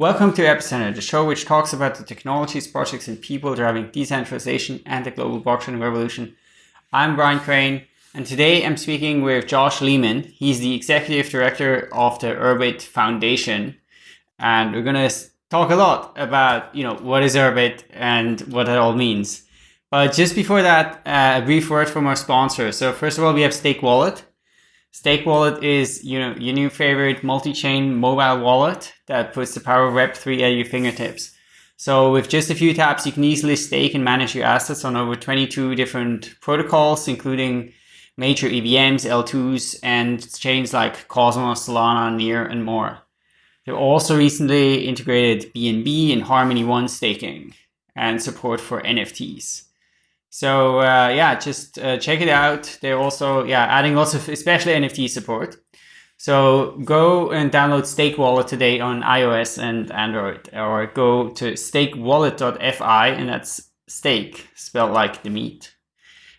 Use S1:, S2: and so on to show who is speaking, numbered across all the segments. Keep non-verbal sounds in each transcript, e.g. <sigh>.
S1: Welcome to Epicenter, the show which talks about the technologies, projects, and people driving decentralization and the global blockchain revolution. I'm Brian Crain, and today I'm speaking with Josh Lehman. He's the executive director of the Urbit Foundation, and we're going to talk a lot about you know what is Urbit and what it all means. But just before that, uh, a brief word from our sponsor. So first of all, we have Stake Wallet. Stake Wallet is you know your new favorite multi-chain mobile wallet that puts the power of Web3 at your fingertips. So with just a few taps, you can easily stake and manage your assets on over 22 different protocols, including major EVMs, L2s, and chains like Cosmos, Solana, Near, and more. They've also recently integrated BNB and Harmony One staking and support for NFTs. So uh, yeah, just uh, check it out. They're also yeah adding lots of especially NFT support. So go and download Stake Wallet today on iOS and Android, or go to stakewallet.fi, and that's stake spelled like the meat.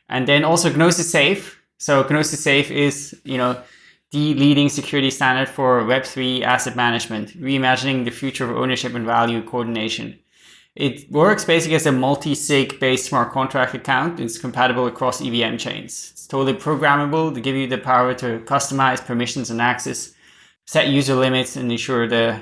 S1: And then also Gnosis Safe. So Gnosis Safe is you know the leading security standard for Web3 asset management, reimagining the future of ownership and value coordination. It works basically as a multi-sig based smart contract account. It's compatible across EVM chains. It's totally programmable to give you the power to customize permissions and access, set user limits, and ensure the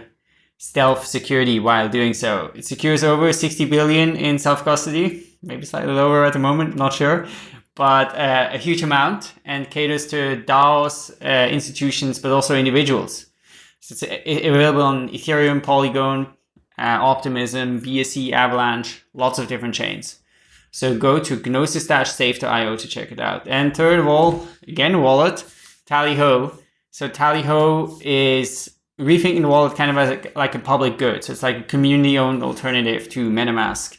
S1: stealth security while doing so. It secures over 60 billion in self-custody, maybe slightly lower at the moment, not sure, but uh, a huge amount and caters to DAOs, uh, institutions, but also individuals. So it's available on Ethereum, Polygon, uh, Optimism, BSC, Avalanche, lots of different chains. So go to gnosis-safe.io to io to check it out. And third of all, again, wallet, Tallyho. So Tallyho is rethinking the wallet kind of as a, like a public good. So it's like a community-owned alternative to MetaMask.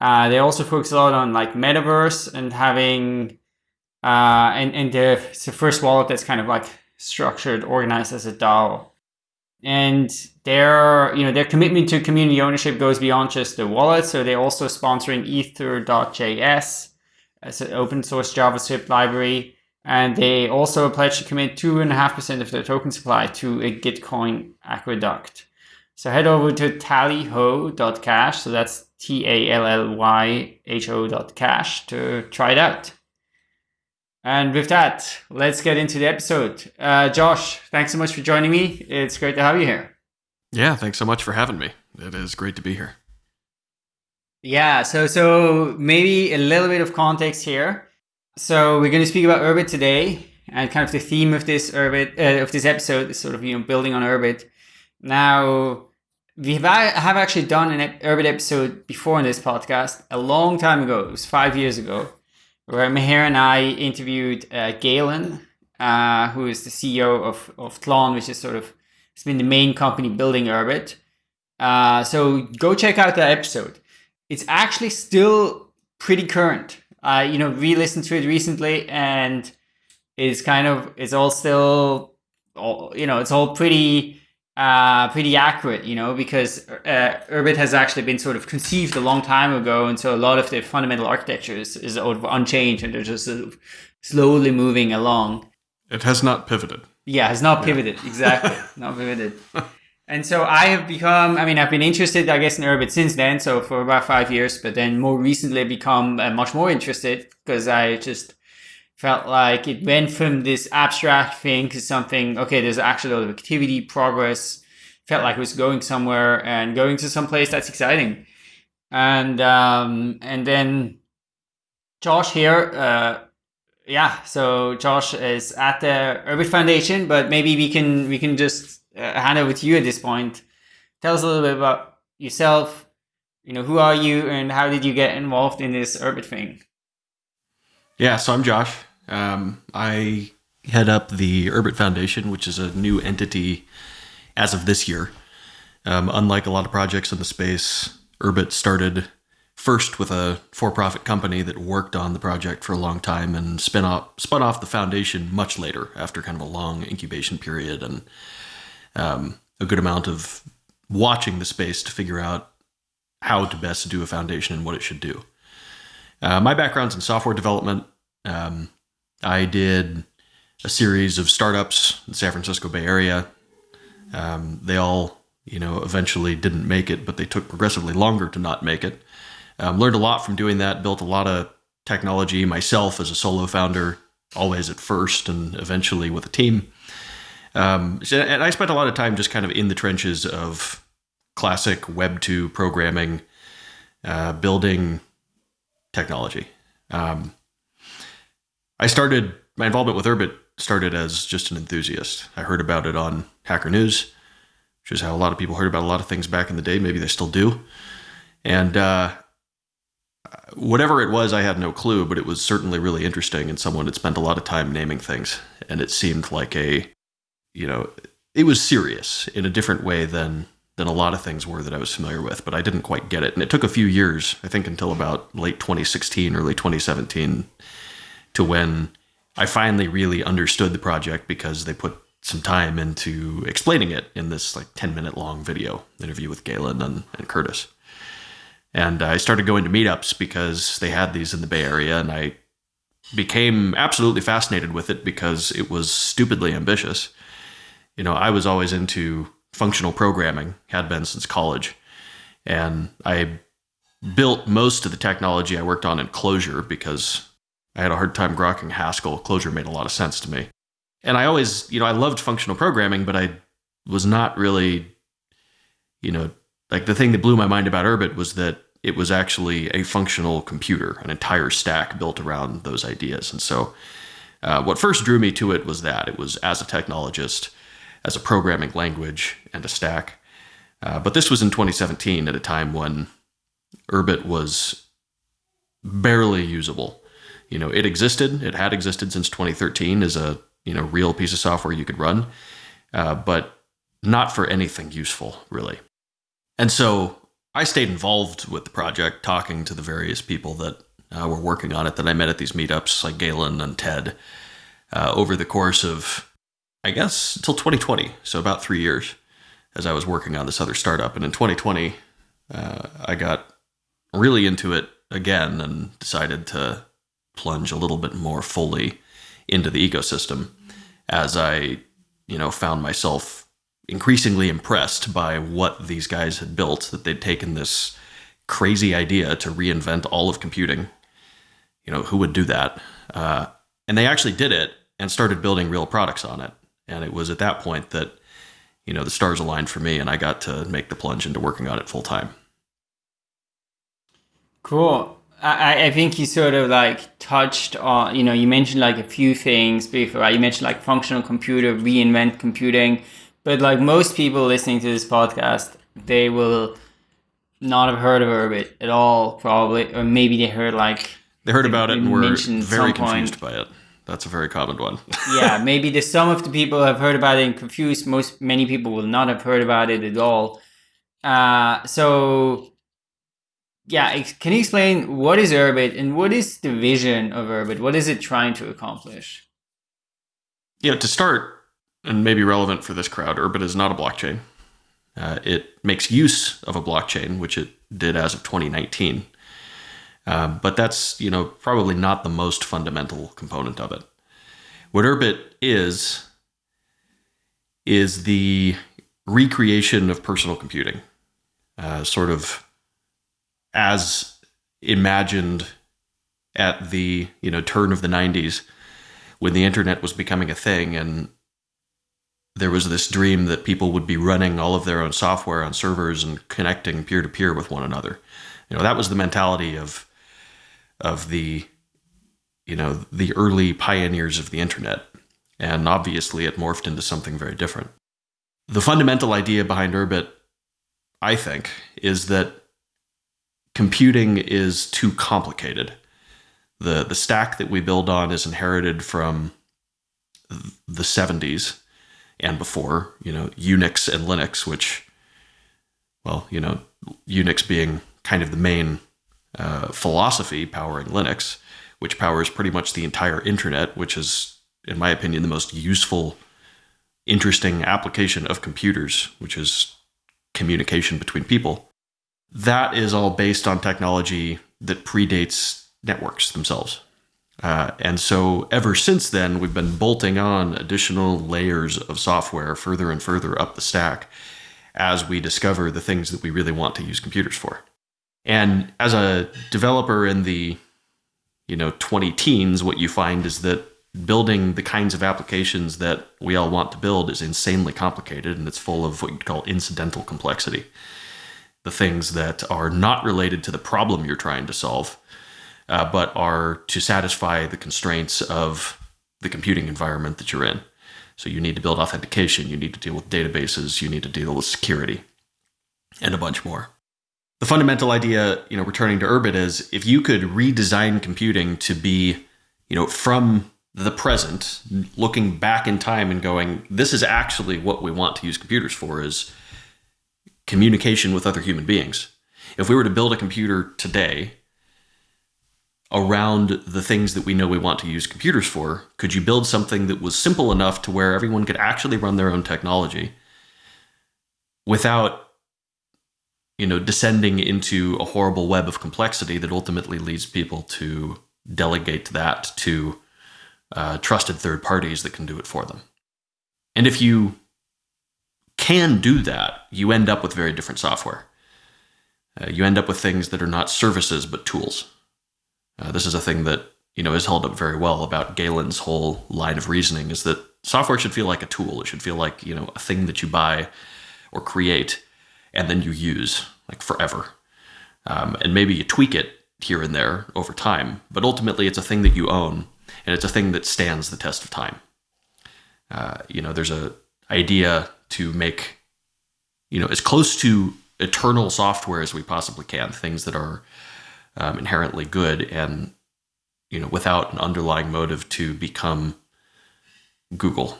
S1: Uh, they also focus a lot on like metaverse and having, uh, and, and they're, it's the first wallet that's kind of like structured, organized as a DAO and their you know their commitment to community ownership goes beyond just the wallet so they're also sponsoring ether.js as an open source javascript library and they also pledge to commit 2.5% of their token supply to a gitcoin aqueduct so head over to tallyho.cash so that's t-a-l-l-y-h-o dot cash to try it out and with that, let's get into the episode. Uh, Josh, thanks so much for joining me. It's great to have you here.
S2: Yeah, thanks so much for having me. It is great to be here.
S1: Yeah, so so maybe a little bit of context here. So we're going to speak about Urbit today, and kind of the theme of this Urbit uh, of this episode is sort of you know building on Urbit. Now we have, have actually done an Urbit episode before in this podcast a long time ago. It was five years ago where Meher and I interviewed uh, Galen, uh, who is the CEO of, of Tlon, which is sort of, it's been the main company building Urbit. Uh, so go check out that episode. It's actually still pretty current. I, you know, re-listened to it recently and it's kind of, it's all still, all, you know, it's all pretty uh, pretty accurate, you know, because uh, Urbit has actually been sort of conceived a long time ago, and so a lot of the fundamental architecture is, is unchanged, and they're just sort of slowly moving along.
S2: It has not pivoted.
S1: Yeah, has not pivoted yeah. exactly, <laughs> not pivoted. And so I have become, I mean, I've been interested, I guess, in Urbit since then, so for about five years, but then more recently become uh, much more interested because I just felt like it went from this abstract thing to something, okay, there's actually a lot of activity, progress, felt like it was going somewhere and going to some place that's exciting. And, um, and then Josh here, uh, yeah, so Josh is at the Urbit Foundation, but maybe we can, we can just uh, hand over to you at this point. Tell us a little bit about yourself, you know, who are you and how did you get involved in this Urbit thing?
S2: Yeah, so I'm Josh. Um, I head up the Urbit Foundation, which is a new entity as of this year. Um, unlike a lot of projects in the space, Urbit started first with a for-profit company that worked on the project for a long time and spin off spun off the foundation much later after kind of a long incubation period and um, a good amount of watching the space to figure out how to best do a foundation and what it should do. Uh, my background's in software development. Um, I did a series of startups in the San Francisco Bay Area. Um, they all you know, eventually didn't make it, but they took progressively longer to not make it. Um, learned a lot from doing that, built a lot of technology myself as a solo founder, always at first and eventually with a team. Um, and I spent a lot of time just kind of in the trenches of classic Web 2 programming, uh, building technology. Um, I started my involvement with Urbit started as just an enthusiast. I heard about it on Hacker News, which is how a lot of people heard about a lot of things back in the day. Maybe they still do. And uh, whatever it was, I had no clue, but it was certainly really interesting. And someone had spent a lot of time naming things, and it seemed like a, you know, it was serious in a different way than than a lot of things were that I was familiar with. But I didn't quite get it, and it took a few years. I think until about late 2016, early 2017, to when I finally really understood the project because they put some time into explaining it in this like 10 minute long video interview with Galen and, and Curtis. And I started going to meetups because they had these in the Bay Area, and I became absolutely fascinated with it because it was stupidly ambitious. You know, I was always into functional programming, had been since college, and I built most of the technology I worked on in Clojure because I had a hard time grokking Haskell. Clojure made a lot of sense to me. And I always, you know, I loved functional programming, but I was not really, you know, like the thing that blew my mind about Urbit was that it was actually a functional computer, an entire stack built around those ideas. And so, uh, what first drew me to it was that it was as a technologist, as a programming language, and a stack. Uh, but this was in 2017 at a time when Urbit was barely usable. You know, it existed, it had existed since 2013 as a you know real piece of software you could run, uh, but not for anything useful really. And so I stayed involved with the project, talking to the various people that uh, were working on it that I met at these meetups, like Galen and Ted, uh, over the course of, I guess, until 2020. So about three years as I was working on this other startup. And in 2020, uh, I got really into it again and decided to plunge a little bit more fully into the ecosystem as I, you know, found myself increasingly impressed by what these guys had built, that they'd taken this crazy idea to reinvent all of computing. You know, who would do that? Uh, and they actually did it and started building real products on it. And it was at that point that, you know, the stars aligned for me and I got to make the plunge into working on it full time.
S1: Cool. I, I think you sort of like touched on, you know, you mentioned like a few things before. Right? You mentioned like functional computer, reinvent computing but like most people listening to this podcast, they will not have heard of Urbit at all, probably, or maybe they heard like
S2: they heard about it and were very confused by it. That's a very common one. <laughs>
S1: yeah, maybe the some of the people have heard about it and confused. Most many people will not have heard about it at all. Uh, so yeah, can you explain what is Urbit and what is the vision of Urbit? What is it trying to accomplish?
S2: Yeah, to start, and maybe relevant for this crowd, Urbit is not a blockchain. Uh, it makes use of a blockchain, which it did as of 2019. Uh, but that's you know probably not the most fundamental component of it. What Urbit is is the recreation of personal computing, uh, sort of as imagined at the you know turn of the 90s when the internet was becoming a thing and there was this dream that people would be running all of their own software on servers and connecting peer to peer with one another. You know, that was the mentality of of the you know, the early pioneers of the internet. And obviously it morphed into something very different. The fundamental idea behind Urbit, I think, is that computing is too complicated. The the stack that we build on is inherited from the 70s and before, you know, Unix and Linux, which, well, you know, Unix being kind of the main uh, philosophy powering Linux, which powers pretty much the entire internet, which is, in my opinion, the most useful, interesting application of computers, which is communication between people. That is all based on technology that predates networks themselves. Uh, and so ever since then, we've been bolting on additional layers of software further and further up the stack as we discover the things that we really want to use computers for. And as a developer in the you know 20 teens, what you find is that building the kinds of applications that we all want to build is insanely complicated and it's full of what you'd call incidental complexity. The things that are not related to the problem you're trying to solve, uh, but are to satisfy the constraints of the computing environment that you're in. So you need to build authentication, you need to deal with databases, you need to deal with security, and a bunch more. The fundamental idea, you know, returning to Urbit is if you could redesign computing to be, you know, from the present, looking back in time and going, this is actually what we want to use computers for is communication with other human beings. If we were to build a computer today around the things that we know we want to use computers for, could you build something that was simple enough to where everyone could actually run their own technology without you know descending into a horrible web of complexity that ultimately leads people to delegate that to uh, trusted third parties that can do it for them. And if you can do that, you end up with very different software. Uh, you end up with things that are not services but tools. Uh, this is a thing that you know is held up very well about Galen's whole line of reasoning is that software should feel like a tool. It should feel like you know a thing that you buy or create and then you use like forever. Um, and maybe you tweak it here and there over time, but ultimately it's a thing that you own and it's a thing that stands the test of time. Uh, you know, there's a idea to make you know as close to eternal software as we possibly can, things that are um, inherently good and you know without an underlying motive to become Google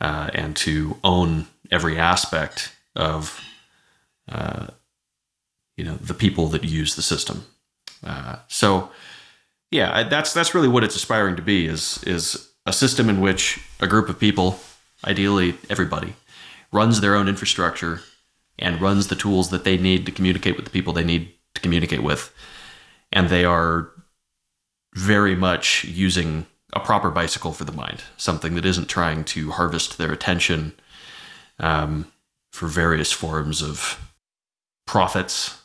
S2: uh, and to own every aspect of uh, you know the people that use the system. Uh, so yeah, that's that's really what it's aspiring to be is is a system in which a group of people, ideally everybody, runs their own infrastructure and runs the tools that they need to communicate with the people they need to communicate with. And they are very much using a proper bicycle for the mind, something that isn't trying to harvest their attention um, for various forms of profits.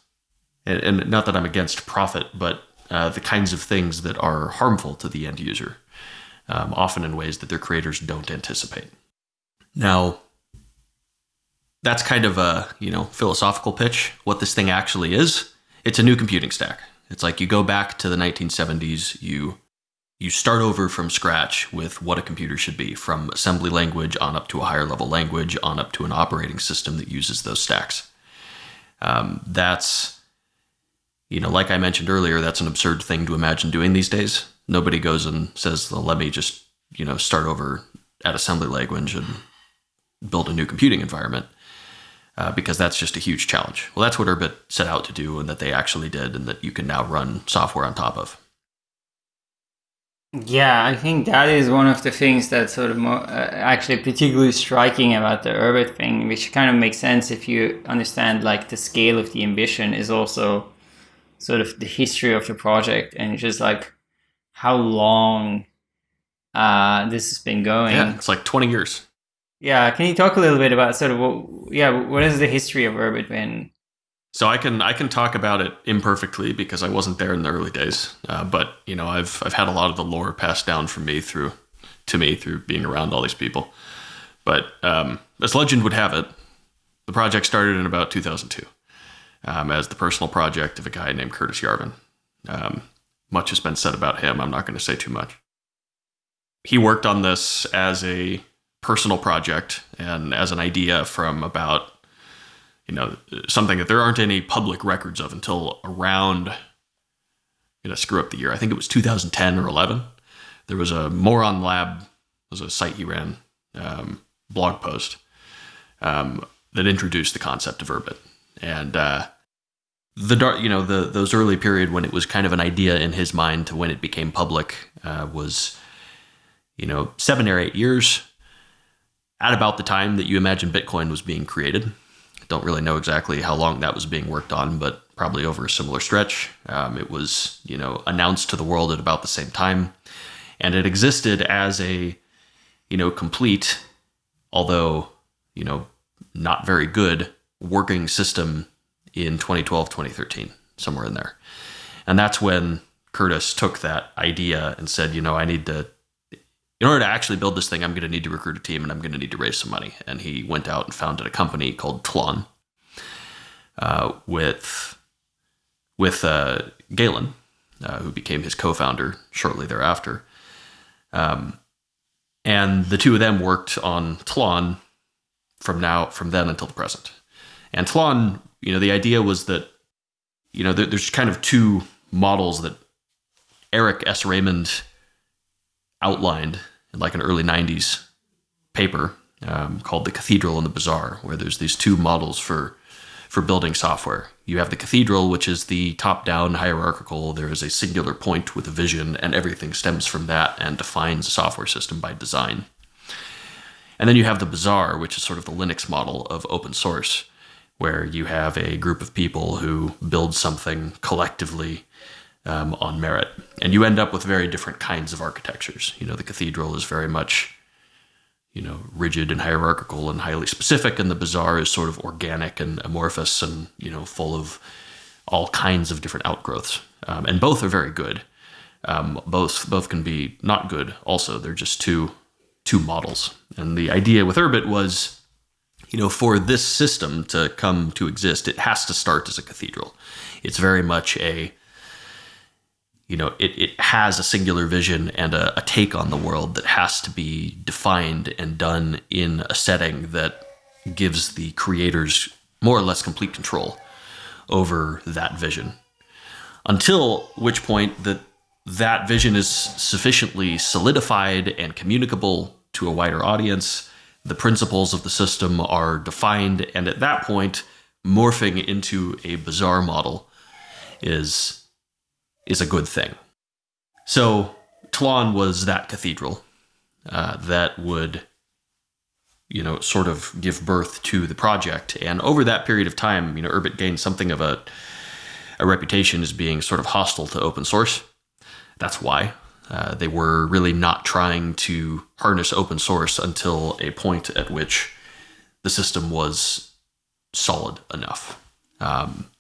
S2: And, and, not that I'm against profit, but uh, the kinds of things that are harmful to the end user, um, often in ways that their creators don't anticipate. Now, that's kind of a you know philosophical pitch. What this thing actually is, it's a new computing stack. It's like you go back to the 1970s, you you start over from scratch with what a computer should be, from assembly language on up to a higher level language, on up to an operating system that uses those stacks. Um, that's, you know, like I mentioned earlier, that's an absurd thing to imagine doing these days. Nobody goes and says, well, let me just, you know, start over at assembly language and build a new computing environment uh, because that's just a huge challenge. Well, that's what Urbit set out to do and that they actually did and that you can now run software on top of.
S1: Yeah, I think that is one of the things that's sort of more, uh, actually particularly striking about the Urbit thing, which kind of makes sense if you understand like the scale of the ambition is also sort of the history of the project and just like how long uh, this has been going.
S2: Yeah, it's like 20 years.
S1: Yeah, can you talk a little bit about sort of what, yeah, what is the history of Urbit been?
S2: So I can I can talk about it imperfectly because I wasn't there in the early days, uh, but you know I've I've had a lot of the lore passed down from me through to me through being around all these people. But um, as legend would have it, the project started in about 2002 um, as the personal project of a guy named Curtis Yarvin. Um, much has been said about him. I'm not going to say too much. He worked on this as a personal project and as an idea from about you know something that there aren't any public records of until around you know screw up the year. I think it was 2010 or 11 there was a moron lab was a site he ran um, blog post um, that introduced the concept of urbit. And uh, the dark you know the those early period when it was kind of an idea in his mind to when it became public uh, was you know seven or eight years at about the time that you imagine Bitcoin was being created. Don't really know exactly how long that was being worked on, but probably over a similar stretch. Um, it was, you know, announced to the world at about the same time, and it existed as a, you know, complete, although, you know, not very good working system in 2012, 2013, somewhere in there. And that's when Curtis took that idea and said, you know, I need to, in order to actually build this thing, I'm going to need to recruit a team and I'm going to need to raise some money. And he went out and founded a company called Tlon uh, with, with uh, Galen, uh, who became his co founder shortly thereafter. Um, and the two of them worked on Tlon from now, from then until the present. And Tlon, you know, the idea was that, you know, there, there's kind of two models that Eric S. Raymond outlined in like an early 90s paper um, called The Cathedral and the Bazaar, where there's these two models for for building software. You have the cathedral, which is the top-down hierarchical. There is a singular point with a vision, and everything stems from that and defines a software system by design. And then you have the bazaar, which is sort of the Linux model of open source, where you have a group of people who build something collectively um, on merit. And you end up with very different kinds of architectures. You know, the cathedral is very much you know, rigid and hierarchical and highly specific, and the bazaar is sort of organic and amorphous and you know full of all kinds of different outgrowths. Um, and both are very good. Um, both both can be not good. Also, they're just two two models. And the idea with Urbit was, you know, for this system to come to exist, it has to start as a cathedral. It's very much a you know, it, it has a singular vision and a, a, take on the world that has to be defined and done in a setting that gives the creators more or less complete control over that vision. Until which point that that vision is sufficiently solidified and communicable to a wider audience, the principles of the system are defined, and at that point, morphing into a bazaar model is is a good thing. So Tlon was that cathedral uh, that would, you know, sort of give birth to the project. And over that period of time, you know, Urbit gained something of a, a reputation as being sort of hostile to open source. That's why. Uh, they were really not trying to harness open source until a point at which the system was solid enough. Um,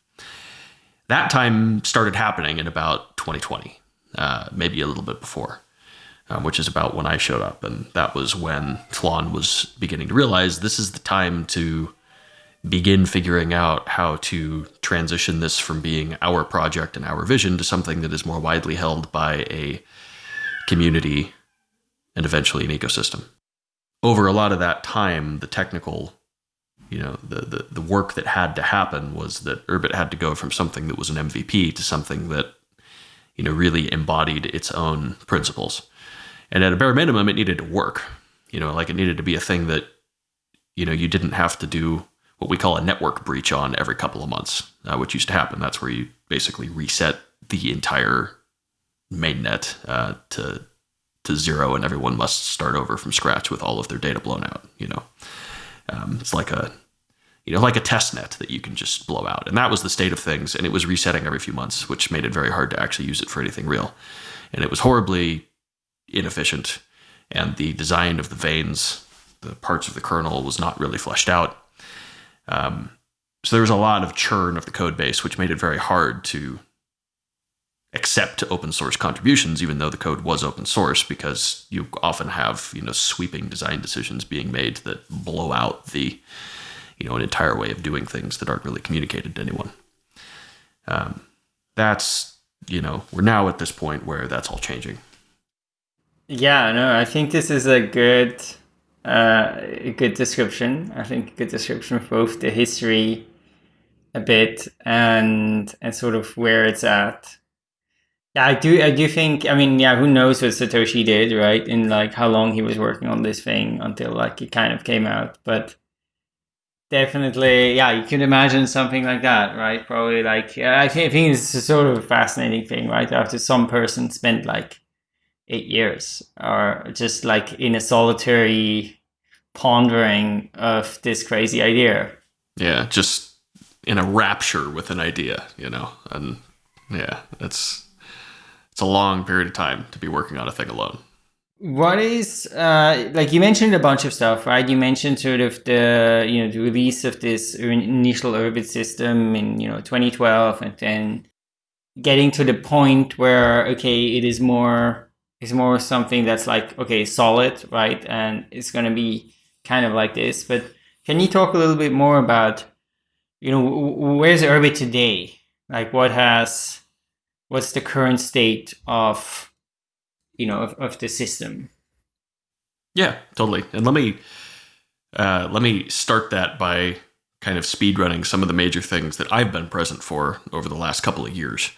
S2: that time started happening in about 2020, uh, maybe a little bit before, um, which is about when I showed up. And that was when Tlon was beginning to realize this is the time to begin figuring out how to transition this from being our project and our vision to something that is more widely held by a community and eventually an ecosystem. Over a lot of that time, the technical you know the, the the work that had to happen was that Urbit had to go from something that was an MVP to something that you know really embodied its own principles. And at a bare minimum, it needed to work. You know, like it needed to be a thing that you know you didn't have to do what we call a network breach on every couple of months, uh, which used to happen. That's where you basically reset the entire mainnet uh, to to zero, and everyone must start over from scratch with all of their data blown out. You know. Um, it's like a you know, like a test net that you can just blow out. And that was the state of things. And it was resetting every few months, which made it very hard to actually use it for anything real. And it was horribly inefficient. And the design of the vanes, the parts of the kernel, was not really fleshed out. Um, so there was a lot of churn of the code base, which made it very hard to accept open source contributions, even though the code was open source, because you often have you know sweeping design decisions being made that blow out the you know an entire way of doing things that aren't really communicated to anyone. Um, that's you know we're now at this point where that's all changing.
S1: Yeah, no, I think this is a good uh, a good description. I think a good description of both the history a bit and and sort of where it's at yeah, I do. I do think. I mean, yeah, who knows what Satoshi did, right? In like how long he was working on this thing until like it kind of came out. But definitely, yeah, you can imagine something like that, right? Probably like I think, I think it's a sort of a fascinating thing, right? After some person spent like eight years, or just like in a solitary pondering of this crazy idea.
S2: Yeah, just in a rapture with an idea, you know, and yeah, it's it's a long period of time to be working on a thing alone.
S1: What is uh, like you mentioned a bunch of stuff, right? You mentioned sort of the you know the release of this initial Urbit system in you know 2012, and then getting to the point where okay, it is more it's more something that's like okay solid, right? And it's going to be kind of like this. But can you talk a little bit more about you know where's Urbit today? Like what has what's the current state of you know of, of the system
S2: yeah totally and let me uh, let me start that by kind of speed running some of the major things that I've been present for over the last couple of years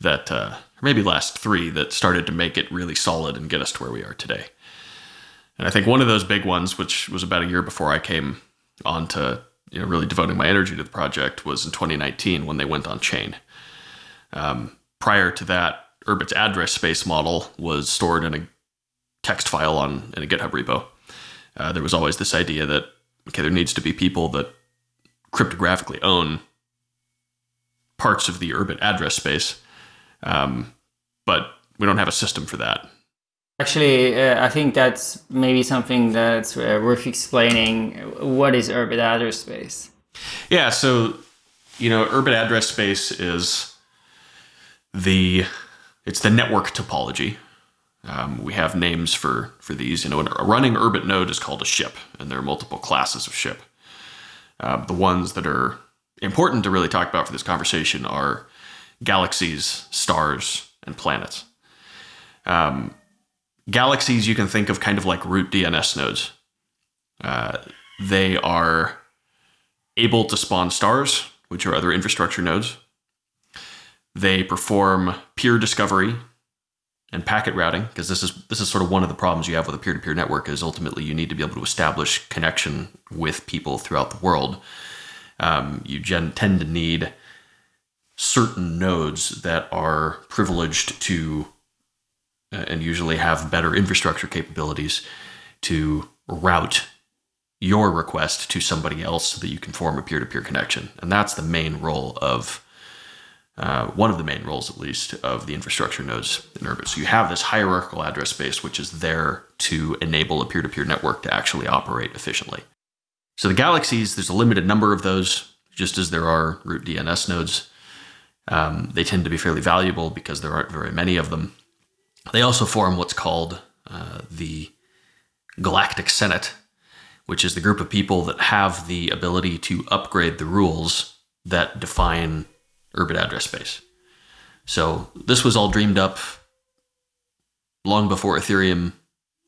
S2: that uh, maybe last three that started to make it really solid and get us to where we are today. And I think one of those big ones, which was about a year before I came on to you know really devoting my energy to the project, was in 2019 when they went on chain. Um, prior to that, Urbit's address space model was stored in a text file on in a GitHub repo. Uh, there was always this idea that okay, there needs to be people that cryptographically own parts of the Urbit address space, um, but we don't have a system for that.
S1: Actually, uh, I think that's maybe something that's uh, worth explaining. What is Urbit address space?
S2: Yeah, so you know, Urbit address space is the it's the network topology. Um, we have names for for these. You know, a running Urbit node is called a ship, and there are multiple classes of ship. Uh, the ones that are important to really talk about for this conversation are galaxies, stars, and planets. Um, galaxies you can think of kind of like root DNS nodes. Uh, they are able to spawn stars, which are other infrastructure nodes. They perform peer discovery and packet routing because this is this is sort of one of the problems you have with a peer-to-peer network is ultimately you need to be able to establish connection with people throughout the world. Um, you gen- tend to need certain nodes that are privileged to uh, and usually have better infrastructure capabilities to route your request to somebody else so that you can form a peer-to-peer connection and that's the main role of uh, one of the main roles, at least, of the infrastructure nodes in Urbit. So you have this hierarchical address space, which is there to enable a peer to peer network to actually operate efficiently. So the galaxies, there's a limited number of those, just as there are root DNS nodes. Um, they tend to be fairly valuable because there aren't very many of them. They also form what's called uh, the Galactic Senate, which is the group of people that have the ability to upgrade the rules that define Urbit address space. So this was all dreamed up long before Ethereum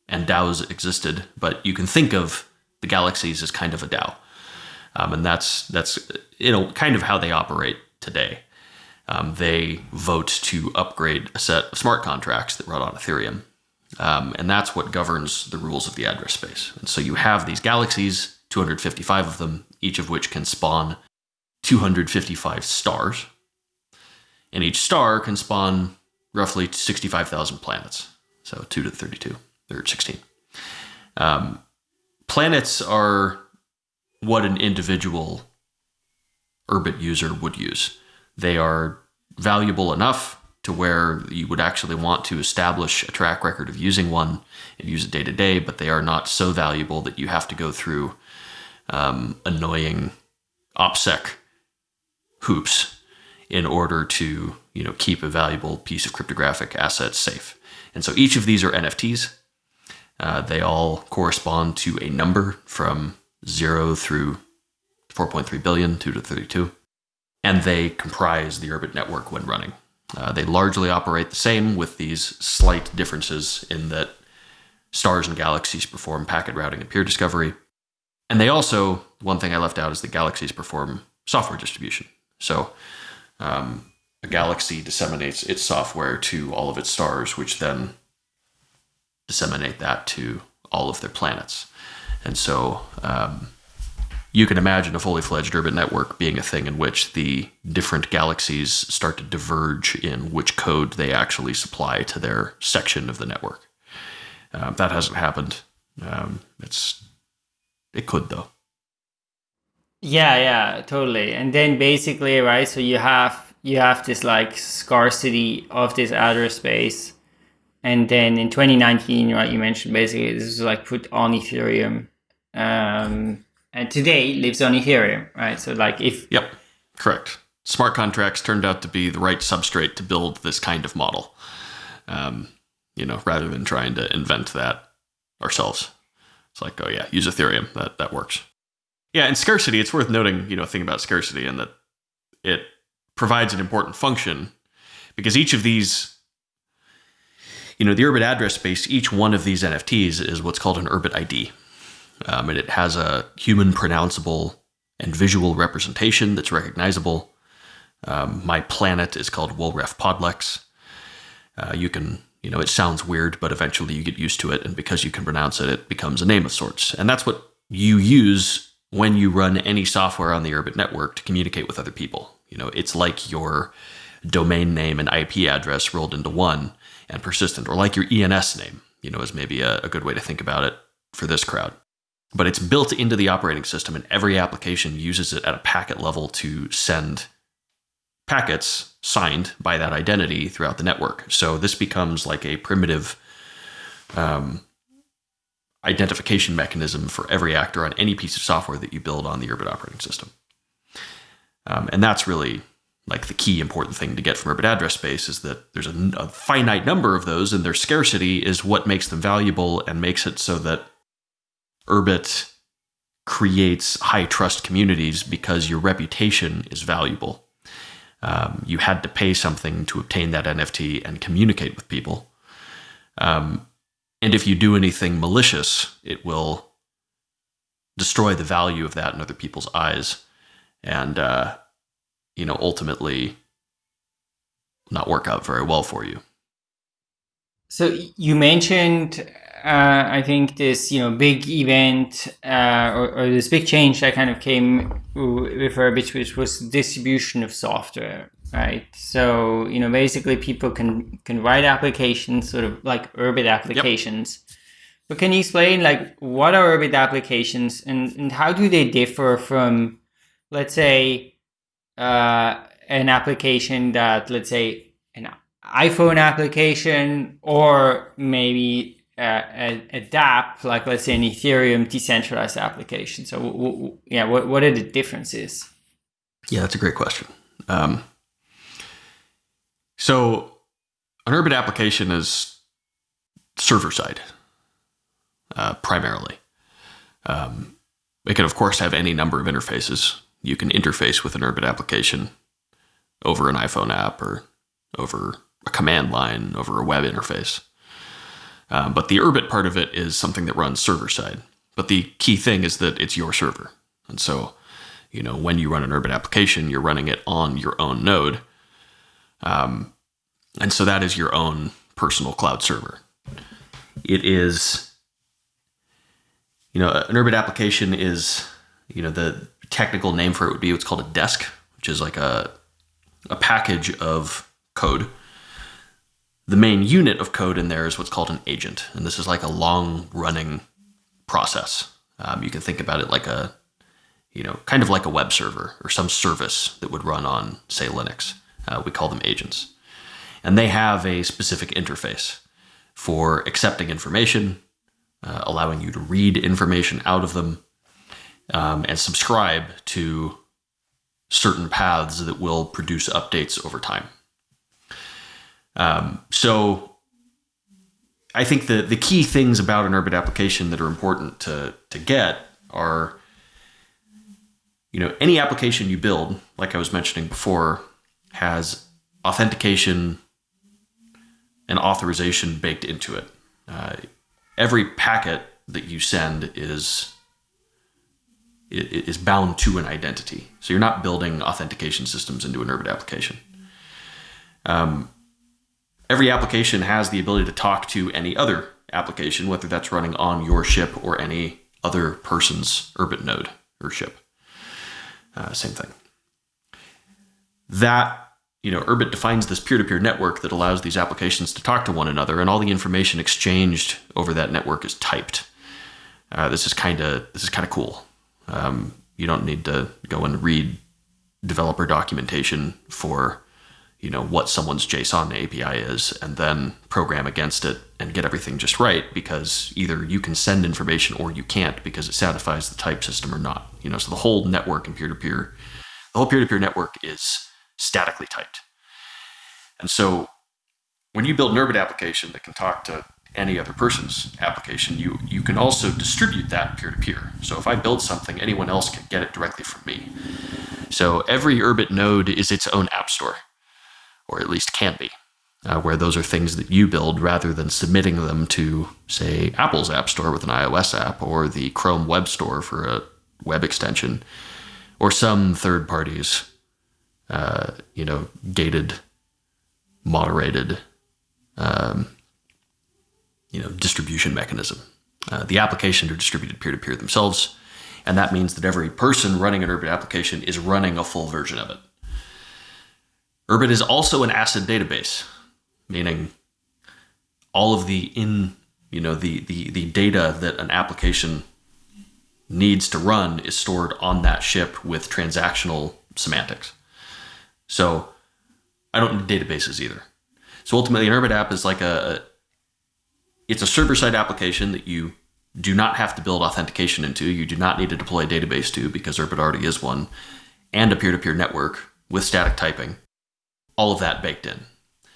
S2: and DAOs existed, but you can think of the galaxies as kind of a DAO. Um, and that's that's you know kind of how they operate today. Um, they vote to upgrade a set of smart contracts that run on Ethereum, um, and that's what governs the rules of the address space. And so you have these galaxies, 255 of them, each of which can spawn 255 stars and each star can spawn roughly 65,000 planets. So 2 to the 32, or 16. Um, planets are what an individual Urbit user would use. They are valuable enough to where you would actually want to establish a track record of using one and use it day to day, but they are not so valuable that you have to go through um, annoying OPSEC hoops in order to you know keep a valuable piece of cryptographic asset safe. And so each of these are NFTs. Uh, they all correspond to a number from zero through 4.3 billion, 2 to 32, and they comprise the Urbit network when running. Uh, they largely operate the same with these slight differences in that stars and galaxies perform packet routing and peer discovery. And they also, one thing I left out is that galaxies perform software distribution. So um, a galaxy disseminates its software to all of its stars, which then disseminate that to all of their planets. And so um, you can imagine a fully fledged Urbit network being a thing in which the different galaxies start to diverge in which code they actually supply to their section of the network. Uh, that hasn't happened. Um, it's it could though.
S1: Yeah, yeah, totally. And then basically, right, so you have you have this like scarcity of this address space and then in 2019, right, you mentioned basically this is like put on Ethereum. Um, and today lives on Ethereum, right? So like if
S2: Yep, correct. Smart contracts turned out to be the right substrate to build this kind of model. Um, you know, rather than trying to invent that ourselves. It's like, oh yeah, use Ethereum. That that works. Yeah, and scarcity, it's worth noting, you know, a thing about scarcity and that it provides an important function because each of these you know, the Urbit address space, each one of these NFTs is what's called an Urbit ID. Um, and it has a human pronounceable and visual representation that's recognizable. Um, my planet is called Wolref Podlex. Uh, you can, you know, it sounds weird, but eventually you get used to it. And because you can pronounce it, it becomes a name of sorts. And that's what you use when you run any software on the Urbit network to communicate with other people. You know, it's like your domain name and IP address rolled into one and persistent, or like your ENS name, you know, is maybe a, a good way to think about it for this crowd. But it's built into the operating system, and every application uses it at a packet level to send packets signed by that identity throughout the network. So this becomes like a primitive um, identification mechanism for every actor on any piece of software that you build on the Urbit operating system. Um, and that's really like the key important thing to get from Urbit address space is that there's a, a, finite number of those and their scarcity is what makes them valuable and makes it so that Urbit creates high trust communities because your reputation is valuable. Um, you had to pay something to obtain that NFT and communicate with people. Um, and if you do anything malicious, it will destroy the value of that in other people's eyes. And uh, you know, ultimately not work out very well for you.
S1: So you mentioned, uh, I think this, you know, big event uh, or, or, this big change that kind of came with Urbit, which was distribution of software, right? So you know, basically, people can can write applications, sort of like Urbit applications. Yep. But can you explain, like, what are Urbit applications, and and how do they differ from, let's say, uh, an application that, let's say, an iPhone application or maybe uh, a, a DApp, like let's say an Ethereum decentralized application. So, w- w- yeah, what, what are the differences?
S2: Yeah, that's a great question. Um, so, an Urbit application is server side uh, primarily. Um, it can, of course, have any number of interfaces you can interface with an Urbit application over an iPhone app or over a command line, over a web interface. Um, but the Urbit part of it is something that runs server side. But the key thing is that it's your server. And so, you know, when you run an Urbit application, you're running it on your own node. Um, and so that is your own personal cloud server. It is, you know, an Urbit application is, you know, the technical name for it would be what's called a desk, which is like a, a package of code. The main unit of code in there is what's called an agent. And this is like a long running process. Um, you can think about it like a, you know, kind of like a web server or some service that would run on, say, Linux. Uh, we call them agents. And they have a specific interface for accepting information, uh, allowing you to read information out of them, um, and subscribe to certain paths that will produce updates over time. Um, so I think the, the key things about an Urbit application that are important to, to get are, you know, any application you build, like I was mentioning before, has authentication and authorization baked into it. Uh, every packet that you send is is bound to an identity. So you're not building authentication systems into an Urbit application. Um, every application has the ability to talk to any other application, whether that's running on your ship or any other person's Urbit node or ship. Uh, same thing. That you know, Urbit defines this peer-to-peer network that allows these applications to talk to one another, and all the information exchanged over that network is typed. Uh, this is kind of this is kind of cool. Um, you don't need to go and read developer documentation for you know what someone's JSON API is, and then program against it and get everything just right because either you can send information or you can't because it satisfies the type system or not. You know, so the whole network and peer-to-peer, the whole peer-to-peer network is statically typed. And so when you build an Urbit application that can talk to any other person's application, you you can also distribute that peer to peer. So if I build something, anyone else can get it directly from me. So every Urbit node is its own app store, or at least can be, uh, where those are things that you build rather than submitting them to, say, Apple's App Store with an iOS app, or the Chrome Web Store for a web extension, or some third parties, uh, you know, gated, moderated. Um, you know, distribution mechanism. Uh, the applications are distributed peer-to-peer themselves, and that means that every person running an Urbit application is running a full version of it. Urbit is also an ACID database, meaning all of the in you know the the the data that an application needs to run is stored on that ship with transactional semantics. So I don't need databases either. So ultimately, an Urbit app is like a, it's a server-side application that you do not have to build authentication into. You do not need to deploy a database to because Urbit already is one, and a peer-to-peer network with static typing. All of that baked in.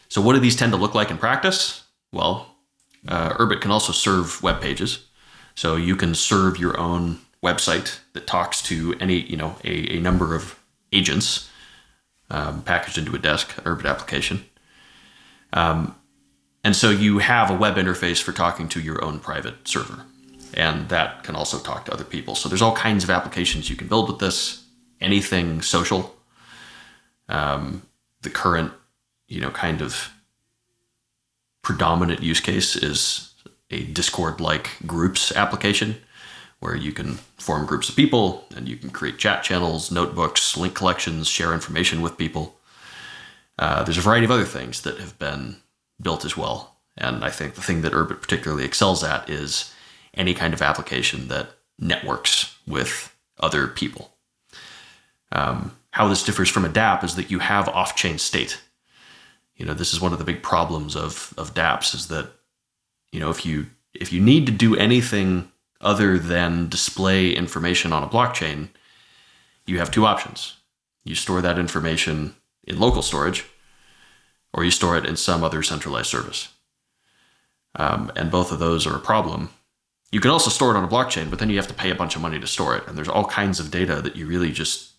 S2: So what do these tend to look like in practice? Well, uh, Urbit can also serve web pages. So you can serve your own website that talks to any, you know, a, a number of agents um, packaged into a desk, Urbit application. Um, and so you have a web interface for talking to your own private server. And that can also talk to other people. So there's all kinds of applications you can build with this. Anything social. Um, the current, you know, kind of predominant use case is a Discord-like groups application where you can form groups of people and you can create chat channels, notebooks, link collections, share information with people. Uh, there's a variety of other things that have been built as well. And I think the thing that Urbit particularly excels at is any kind of application that networks with other people. Um, how this differs from a DApp is that you have off-chain state. You know, this is one of the big problems of of DApps is that, you know, if you if you need to do anything other than display information on a blockchain, you have two options. You store that information in local storage, or you store it in some other centralized service. Um, and both of those are a problem. You can also store it on a blockchain, but then you have to pay a bunch of money to store it. And there's all kinds of data that you really just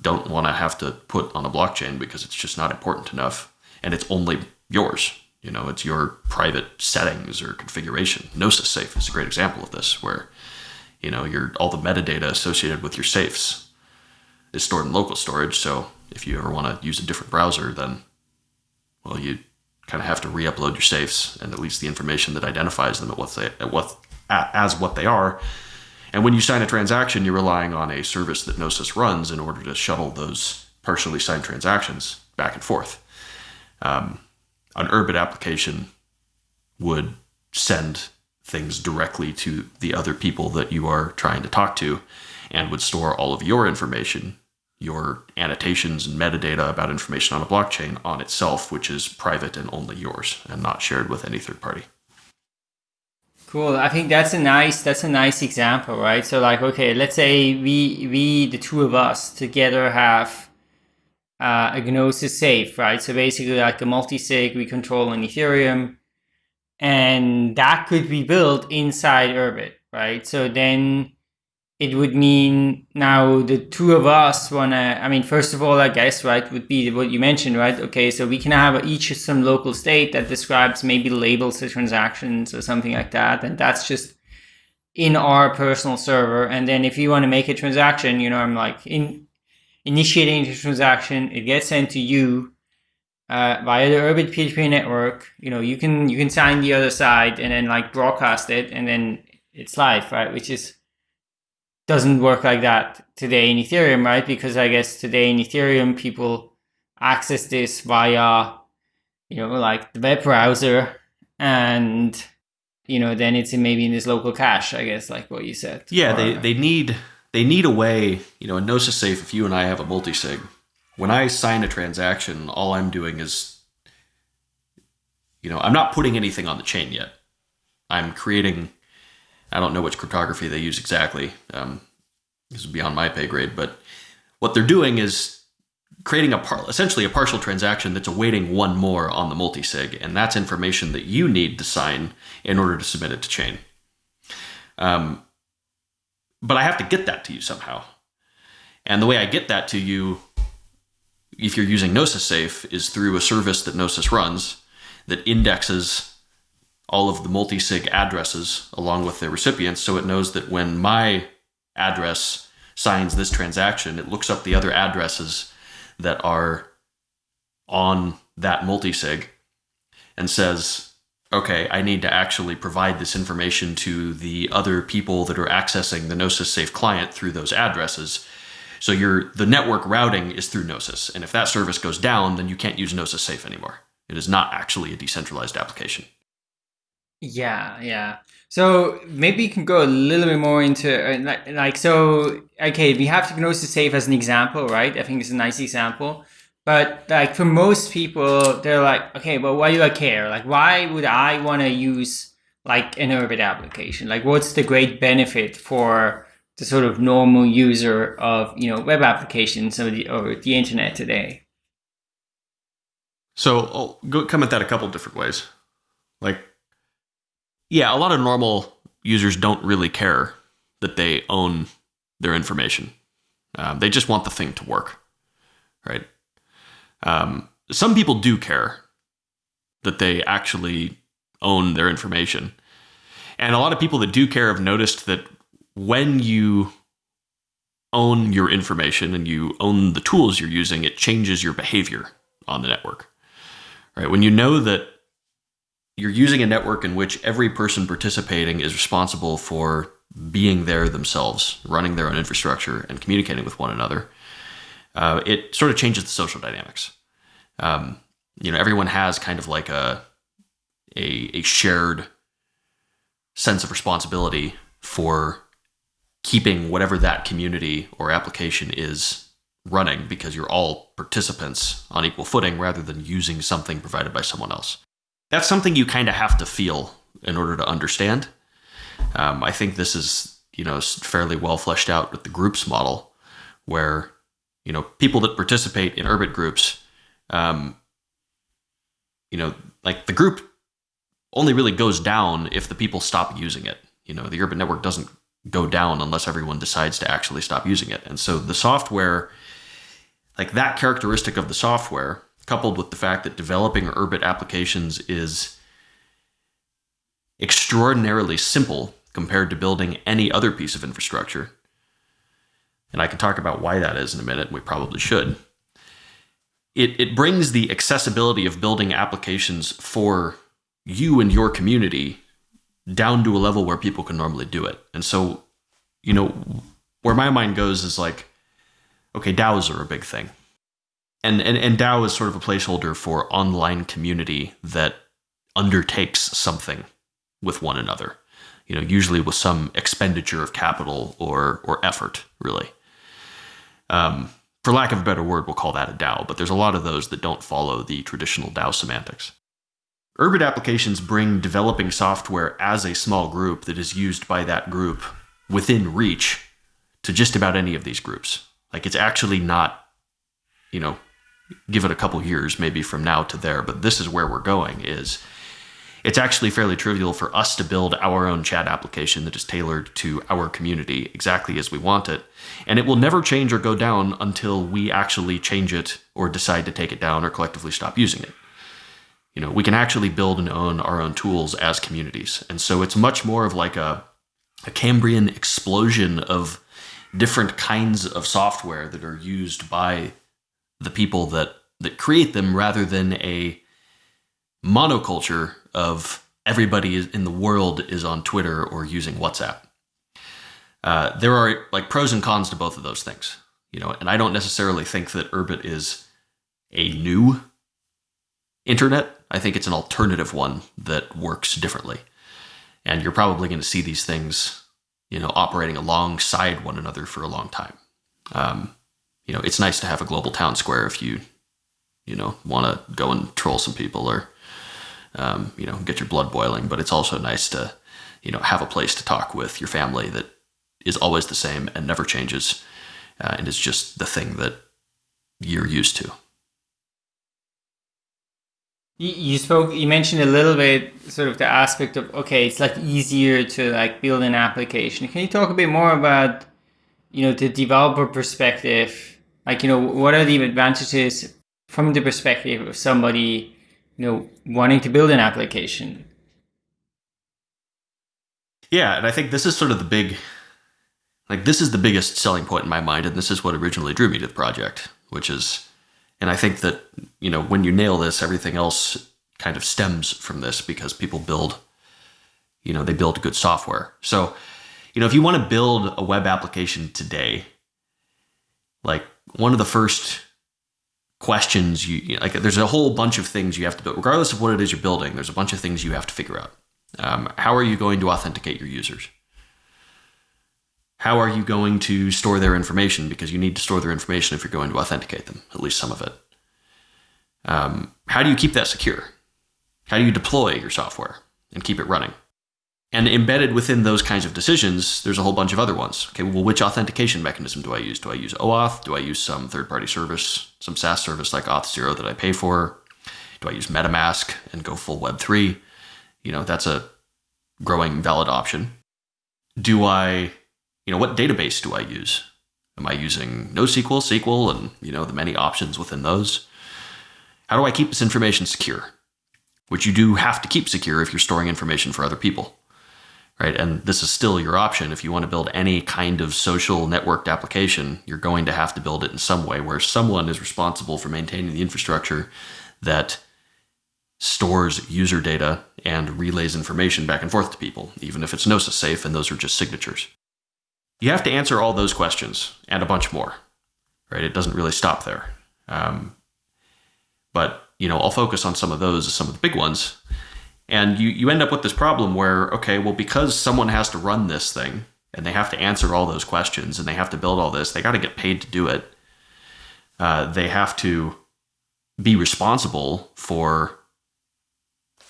S2: don't want to have to put on a blockchain because it's just not important enough. And it's only yours. You know, it's your private settings or configuration. Gnosis Safe is a great example of this, where, you know, your all the metadata associated with your safes is stored in local storage. So if you ever want to use a different browser, then well, you kind of have to re-upload your safes and at least the information that identifies them at what they at what as what they are. And when you sign a transaction, you're relying on a service that Gnosis runs in order to shuttle those partially signed transactions back and forth. Um, an Urbit application would send things directly to the other people that you are trying to talk to and would store all of your information your annotations and metadata about information on a blockchain on itself, which is private and only yours and not shared with any third party.
S1: Cool. I think that's a nice that's a nice example, right? So like, okay, let's say we we the two of us together have uh, a Gnosis safe, right? So basically like a multi-sig we control on Ethereum and that could be built inside Urbit, right? So then it would mean now the two of us want to, I mean, first of all, I guess, right, would be what you mentioned, right? Okay, so we can have each some local state that describes maybe labels the transactions or something like that. And that's just in our personal server. And then if you want to make a transaction, you know, I'm like in initiating the transaction, it gets sent to you uh, via the Urbit P2P network. You know, you can, you can sign the other side and then like broadcast it and then it's live, right? Which is, doesn't work like that today in Ethereum, right? Because I guess today in Ethereum, people access this via, you know, like the web browser and, you know, then it's in maybe in this local cache, I guess, like what you said.
S2: Yeah, or, they, they need they need a way, you know, in Gnosis Safe, if you and I have a multi-sig, when I sign a transaction, all I'm doing is, you know, I'm not putting anything on the chain yet. I'm creating, I don't know which cryptography they use exactly. Um, this is beyond my pay grade, but what they're doing is creating a par- essentially a partial transaction that's awaiting one more on the multisig, and that's information that you need to sign in order to submit it to chain. Um, but I have to get that to you somehow. And the way I get that to you, if you're using Gnosis Safe, is through a service that Gnosis runs that indexes all of the multi-sig addresses along with their recipients so it knows that when my address signs this transaction, it looks up the other addresses that are on that multi-sig and says, okay, I need to actually provide this information to the other people that are accessing the Gnosis Safe client through those addresses. So your the network routing is through Gnosis, and if that service goes down, then you can't use Gnosis Safe anymore. It is not actually a decentralized application.
S1: Yeah, yeah. So maybe you can go a little bit more into uh, like, like so. Okay, we have Gnosis Safe as an example, right? I think it's a nice example. But like for most people, they're like, okay, but why do I care? Like, why would I want to use like an Urbit application? Like, what's the great benefit for the sort of normal user of you know web applications or the, or the internet today?
S2: So I'll go come at that a couple different ways. Like, yeah, a lot of normal users don't really care that they own their information. Um, they just want the thing to work, right? Um, some people do care that they actually own their information. And a lot of people that do care have noticed that when you own your information and you own the tools you're using, it changes your behavior on the network. Right? When you know that you're using a network in which every person participating is responsible for being there themselves, running their own infrastructure, and communicating with one another, uh, it sort of changes the social dynamics. Um, you know, everyone has kind of like a, a a shared sense of responsibility for keeping whatever that community or application is running because you're all participants on equal footing rather than using something provided by someone else. That's something you kind of have to feel in order to understand. Um, I think this is you know fairly well fleshed out with the groups model, where you know people that participate in Urbit groups, um, you know, like the group only really goes down if the people stop using it. You know, the Urbit network doesn't go down unless everyone decides to actually stop using it. And so the software, like that characteristic of the software, coupled with the fact that developing Urbit applications is extraordinarily simple compared to building any other piece of infrastructure. And I can talk about why that is in a minute. We probably should. It, it brings the accessibility of building applications for you and your community down to a level where people can normally do it. And so, you know, where my mind goes is like, okay, DAOs are a big thing. And, and, and DAO is sort of a placeholder for online community that undertakes something with one another, you know, usually with some expenditure of capital or, or effort, really. Um, for lack of a better word, we'll call that a DAO, but there's a lot of those that don't follow the traditional DAO semantics. Urbit applications bring developing software as a small group that is used by that group within reach to just about any of these groups. Like it's actually not, you know, give it a couple years maybe from now to there, but this is where we're going is it's actually fairly trivial for us to build our own chat application that is tailored to our community exactly as we want it. And it will never change or go down until we actually change it or decide to take it down or collectively stop using it you know, we can actually build and own our own tools as communities. And so it's much more of like a, a Cambrian explosion of different kinds of software that are used by the people that, that create them rather than a monoculture of everybody in the world is on Twitter or using WhatsApp. Uh, there are like pros and cons to both of those things, you know, and I don't necessarily think that Urbit is a new internet. I think it's an alternative one that works differently. And you're probably going to see these things, you know, operating alongside one another for a long time. Um, you know, it's nice to have a global town square if you, you know, want to go and troll some people or, um, you know, get your blood boiling. But it's also nice to, you know, have a place to talk with your family that is always the same and never changes, uh, and is just the thing that you're used to.
S1: You spoke. You mentioned a little bit, sort of the aspect of okay, it's like easier to like build an application. Can you talk a bit more about, you know, the developer perspective? Like, you know, what are the advantages from the perspective of somebody, you know, wanting to build an application?
S2: Yeah, and I think this is sort of the big, like, this is the biggest selling point in my mind, and this is what originally drew me to the project, which is and I think that, you know, when you nail this, everything else kind of stems from this because people build, you know, they build good software. So, you know, if you want to build a web application today, like one of the first questions you, you know, like there's a whole bunch of things you have to build regardless of what it is you're building there's a bunch of things you have to figure out um, how are you going to authenticate your users how are you going to store their information? Because you need to store their information if you're going to authenticate them, at least some of it. Um, how do you keep that secure? How do you deploy your software and keep it running? And embedded within those kinds of decisions, there's a whole bunch of other ones. Okay, well, which authentication mechanism do I use? Do I use OAuth? Do I use some third party service, some SaaS service like Auth0 that I pay for? Do I use MetaMask and go full Web3? You know, that's a growing valid option. Do I you know, what database do I use? Am I using NoSQL, SQL, and you know the many options within those? How do I keep this information secure? Which you do have to keep secure if you're storing information for other people, right? And this is still your option. If you want to build any kind of social networked application, you're going to have to build it in some way where someone is responsible for maintaining the infrastructure that stores user data and relays information back and forth to people, even if it's Gnosis safe and those are just signatures. You have to answer all those questions and a bunch more, right? It doesn't really stop there. Um, but you know, I'll focus on some of those some of the big ones. And you, you end up with this problem where, okay, well, because someone has to run this thing and they have to answer all those questions and they have to build all this, they got to get paid to do it. Uh, they have to be responsible for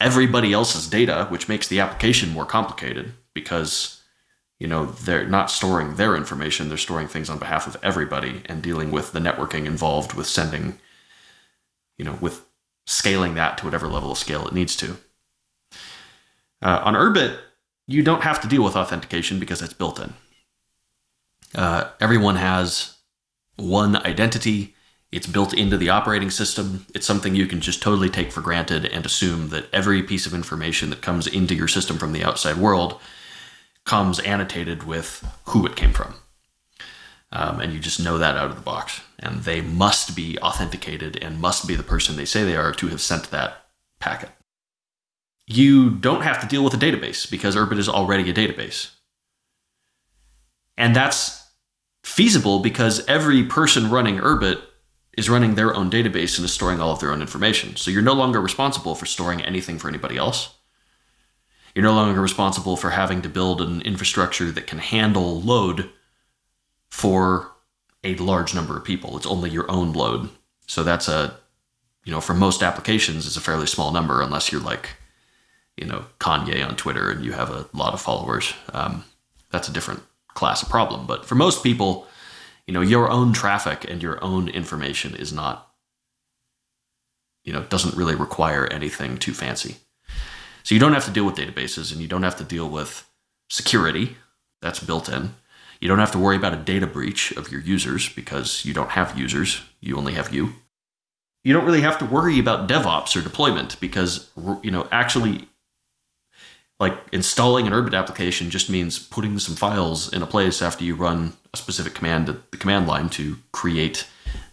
S2: everybody else's data, which makes the application more complicated because you know they're not storing their information they're storing things on behalf of everybody and dealing with the networking involved with sending you know with scaling that to whatever level of scale it needs to uh, on urbit you don't have to deal with authentication because it's built in uh, everyone has one identity it's built into the operating system it's something you can just totally take for granted and assume that every piece of information that comes into your system from the outside world comes annotated with who it came from. Um, and you just know that out of the box. And they must be authenticated and must be the person they say they are to have sent that packet. You don't have to deal with a database because Urbit is already a database. And that's feasible because every person running Urbit is running their own database and is storing all of their own information. So you're no longer responsible for storing anything for anybody else. You're no longer responsible for having to build an infrastructure that can handle load for a large number of people. It's only your own load. So that's a, you know, for most applications, it's a fairly small number unless you're like, you know, Kanye on Twitter and you have a lot of followers. Um, that's a different class of problem. But for most people, you know, your own traffic and your own information is not, you know, doesn't really require anything too fancy. So you don't have to deal with databases and you don't have to deal with security that's built in. You don't have to worry about a data breach of your users because you don't have users, you only have you. You don't really have to worry about DevOps or deployment because you know actually like installing an Urbit application just means putting some files in a place after you run a specific command at the command line to create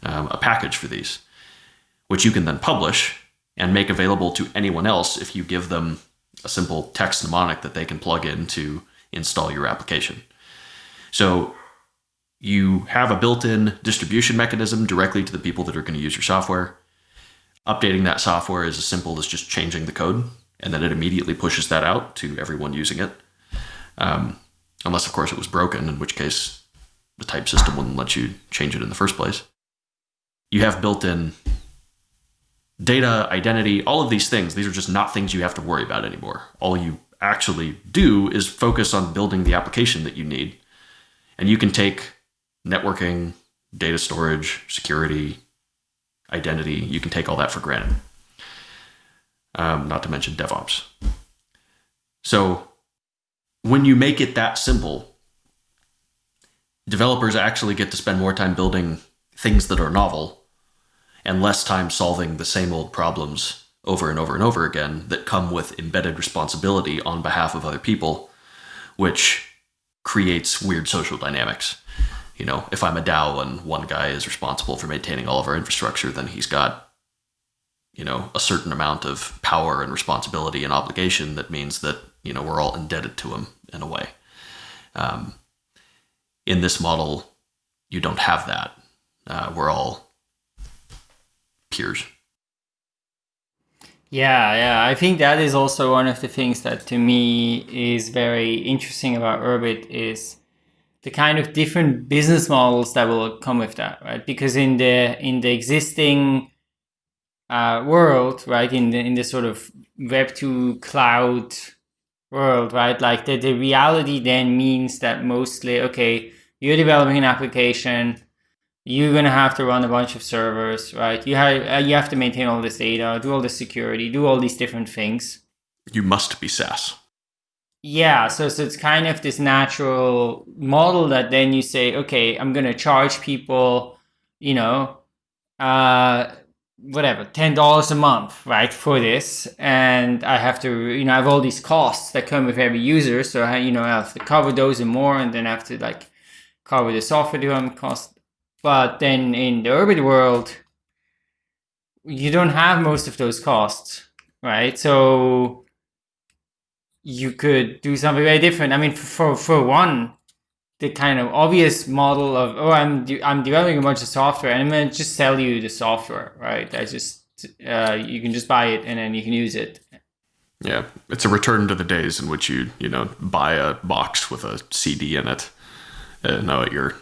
S2: um, a package for these, which you can then publish and make available to anyone else if you give them a simple text mnemonic that they can plug in to install your application. So you have a built-in distribution mechanism directly to the people that are going to use your software. Updating that software is as simple as just changing the code, and then it immediately pushes that out to everyone using it. Um, unless, of course, it was broken, in which case the type system wouldn't let you change it in the first place. you have built-in data, identity, all of these things. These are just not things you have to worry about anymore. All you actually do is focus on building the application that you need. And you can take networking, data storage, security, identity, you can take all that for granted. Um, not to mention DevOps. So when you make it that simple, developers actually get to spend more time building things that are novel and less time solving the same old problems over and over and over again that come with embedded responsibility on behalf of other people, which creates weird social dynamics. You know, if I'm a DAO and one guy is responsible for maintaining all of our infrastructure, then he's got, you know, a certain amount of power and responsibility and obligation that means that, you know, we're all indebted to him in a way. Um, in this model, you don't have that. Uh, we're all peers.
S1: Yeah, yeah. I think that is also one of the things that to me is very interesting about Urbit is the kind of different business models that will come with that, right? Because in the in the existing uh, world, right, in the in the sort of Web two cloud world, right, like the, the reality then means that mostly, okay, you're developing an application, you're gonna have to run a bunch of servers, right? You have uh, you have to maintain all this data, do all the security, do all these different things.
S2: You must be SaaS.
S1: Yeah, so so it's kind of this natural model that then you say, okay, I'm gonna charge people, you know, uh, whatever, ten dollars a month, right, for this, and I have to, you know, I have all these costs that come with every user, so I, you know, I have to cover those and more, and then I have to like cover the software development cost but then in the Urbit world, you don't have most of those costs, right? So you could do something very different. I mean, for for one, the kind of obvious model of oh, I'm de- I'm developing a bunch of software and I'm gonna just sell you the software, right? I just uh, you can just buy it and then you can use it.
S2: Yeah, it's a return to the days in which you you know buy a box with a CD in it, uh, now at your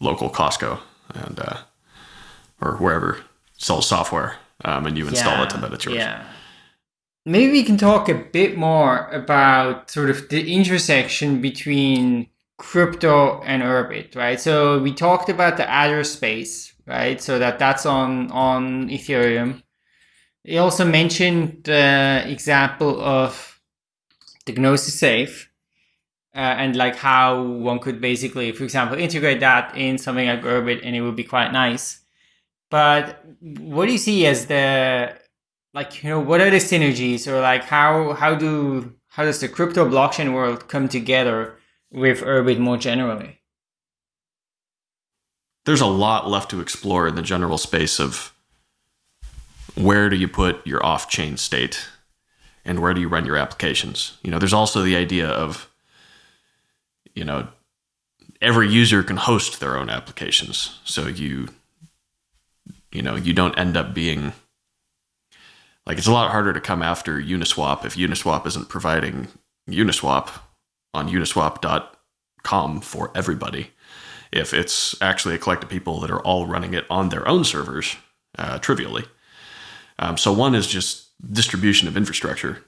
S2: local Costco and uh, or wherever sells software, um, and you install yeah, it and then it's yours.
S1: Yeah. Maybe we can talk a bit more about sort of the intersection between crypto and Urbit, right? So we talked about the address space, right? So that that's on on Ethereum. He also mentioned the example of the Gnosis Safe, uh, and like how one could basically, for example, integrate that in something like Urbit and it would be quite nice. But what do you see as the like you know what are the synergies or like how how do how does the crypto blockchain world come together with Urbit more generally?
S2: There's a lot left to explore in the general space of where do you put your off-chain state and where do you run your applications. You know, there's also the idea of you know, every user can host their own applications. So you, you know, you don't end up being like it's a lot harder to come after Uniswap if Uniswap isn't providing Uniswap on uniswap.com for everybody. If it's actually a collective people that are all running it on their own servers, uh, trivially. Um, so one is just distribution of infrastructure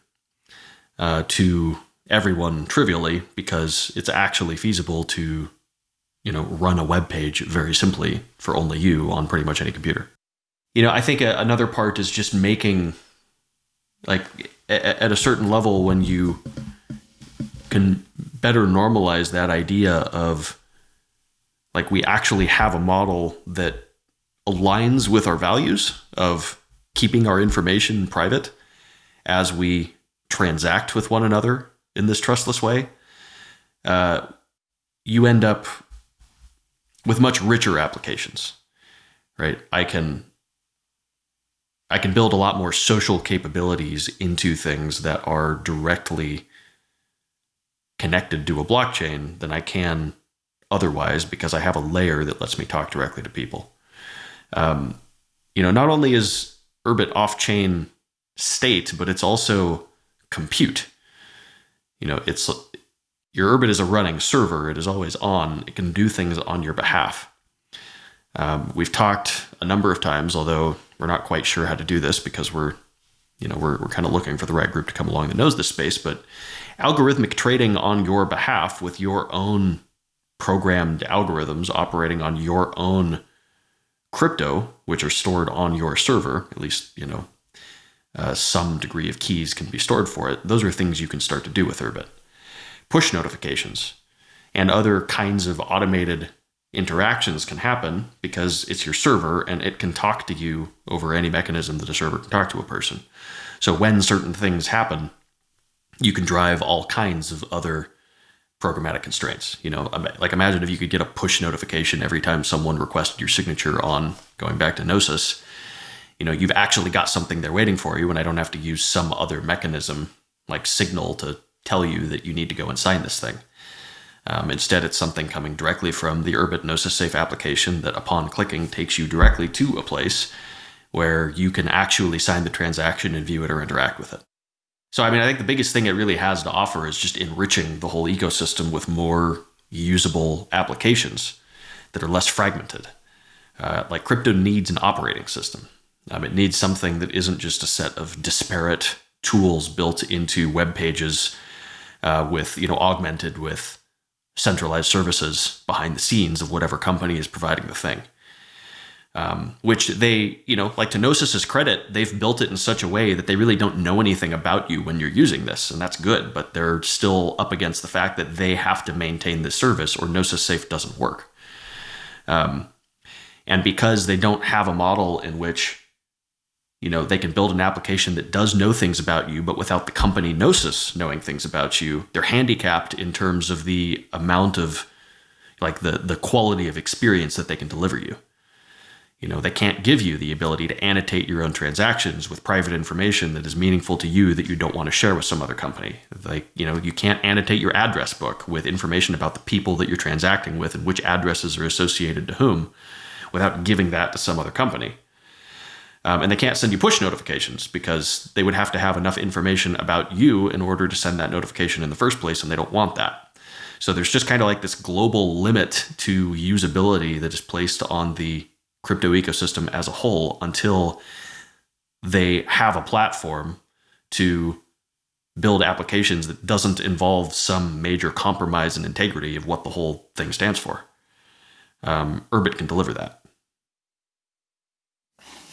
S2: uh, to everyone trivially because it's actually feasible to you know run a web page very simply for only you on pretty much any computer you know i think a, another part is just making like a, at a certain level when you can better normalize that idea of like we actually have a model that aligns with our values of keeping our information private as we transact with one another in this trustless way, uh, you end up with much richer applications, right? I can I can build a lot more social capabilities into things that are directly connected to a blockchain than I can otherwise because I have a layer that lets me talk directly to people. Um, you know, not only is Urbit off-chain state, but it's also compute you know, it's your Urbit is a running server. It is always on. It can do things on your behalf. Um, we've talked a number of times, although we're not quite sure how to do this because we're, you know, we're, we're kind of looking for the right group to come along that knows this space. But algorithmic trading on your behalf with your own programmed algorithms operating on your own crypto, which are stored on your server, at least, you know, uh, some degree of keys can be stored for it. Those are things you can start to do with Urbit. Push notifications and other kinds of automated interactions can happen because it's your server and it can talk to you over any mechanism that a server can talk to a person. So when certain things happen, you can drive all kinds of other programmatic constraints. You know, like imagine if you could get a push notification every time someone requested your signature on going back to Gnosis. You know, you've actually got something there waiting for you, and I don't have to use some other mechanism like Signal to tell you that you need to go and sign this thing. Um, instead, it's something coming directly from the Urbit Gnosis Safe application that, upon clicking, takes you directly to a place where you can actually sign the transaction and view it or interact with it. So, I mean, I think the biggest thing it really has to offer is just enriching the whole ecosystem with more usable applications that are less fragmented. Uh, like crypto needs an operating system. Um, it needs something that isn't just a set of disparate tools built into web pages uh, with, you know, augmented with centralized services behind the scenes of whatever company is providing the thing. Um, which they, you know, like to Gnosis's credit, they've built it in such a way that they really don't know anything about you when you're using this, and that's good. But they're still up against the fact that they have to maintain this service, or Gnosis Safe doesn't work. Um, and because they don't have a model in which you know they can build an application that does know things about you but without the company gnosis knowing things about you they're handicapped in terms of the amount of like the the quality of experience that they can deliver you you know they can't give you the ability to annotate your own transactions with private information that is meaningful to you that you don't want to share with some other company like you know you can't annotate your address book with information about the people that you're transacting with and which addresses are associated to whom without giving that to some other company um, and they can't send you push notifications because they would have to have enough information about you in order to send that notification in the first place, and they don't want that. So there's just kind of like this global limit to usability that is placed on the crypto ecosystem as a whole until they have a platform to build applications that doesn't involve some major compromise in integrity of what the whole thing stands for. Um, Urbit can deliver that.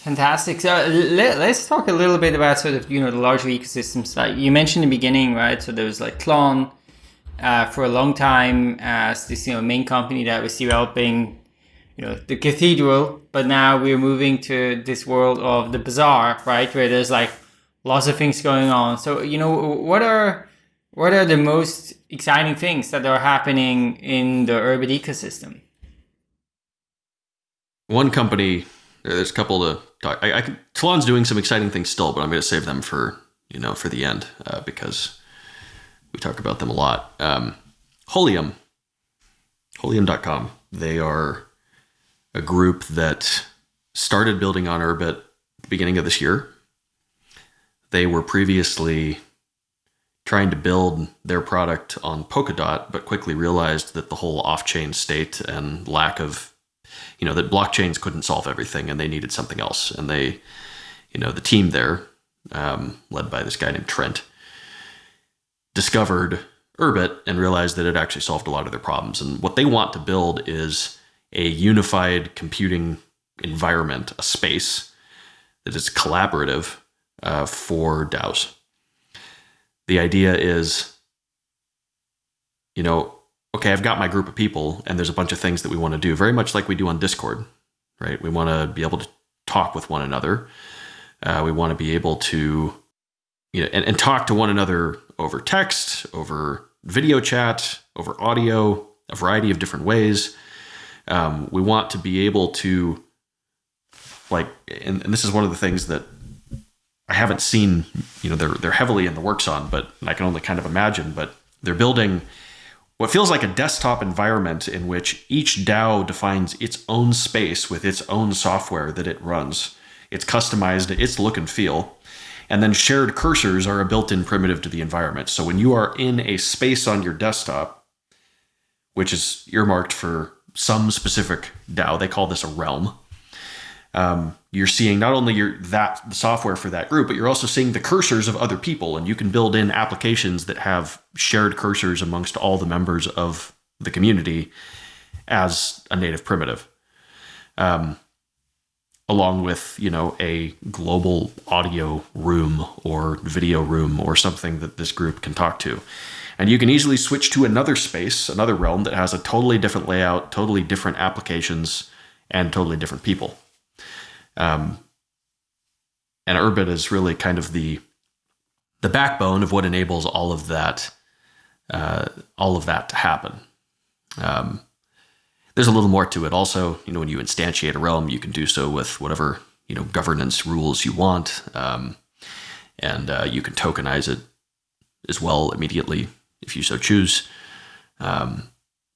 S1: Fantastic. So let, us talk a little bit about sort of you know the larger ecosystems. Like you mentioned in the beginning, right? So there was like Tlon uh, for a long time as this you know main company that was developing you know the cathedral, but now we're moving to this world of the bazaar, right? Where there's like lots of things going on. So you know what are what are the most exciting things that are happening in the Urbit ecosystem?
S2: One company there's a couple to talk. I, I Tlon's doing some exciting things still, but I'm going to save them for you know for the end uh, because we talk about them a lot. Um, Holium, Holium.com. They are a group that started building on Urbit the beginning of this year. They were previously trying to build their product on Polkadot, but quickly realized that the whole off-chain state and lack of you know, that blockchains couldn't solve everything and they needed something else. And they, you know, the team there, um, led by this guy named Trent, discovered Urbit and realized that it actually solved a lot of their problems. And what they want to build is a unified computing environment, a space that is collaborative uh, for DAOs. The idea is, you know, okay, I've got my group of people and there's a bunch of things that we want to do, very much like we do on Discord, right? We want to be able to talk with one another. Uh, we want to be able to, you know, and, and talk to one another over text, over video chat, over audio, a variety of different ways. Um, we want to be able to, like, and, and this is one of the things that I haven't seen, you know, they're they're heavily in the works on, but I can only kind of imagine. But they're building what feels like a desktop environment in which each DAO defines its own space with its own software that it runs. It's customized, its look and feel. And then shared cursors are a built in primitive to the environment. So when you are in a space on your desktop, which is earmarked for some specific DAO. They call this a realm. Um, you're seeing not only your that the software for that group, but you're also seeing the cursors of other people, and you can build in applications that have shared cursors amongst all the members of the community as a native primitive. Um, along with you know a global audio room or video room or something that this group can talk to and you can easily switch to another space another realm that has a totally different layout totally different applications and totally different people. Um, and urbit is really kind of the the backbone of what enables all of that uh, all of that to happen. Um, there's a little more to it. Also, you know, when you instantiate a realm, you can do so with whatever you know governance rules you want, um, and uh, you can tokenize it as well immediately if you so choose. Um,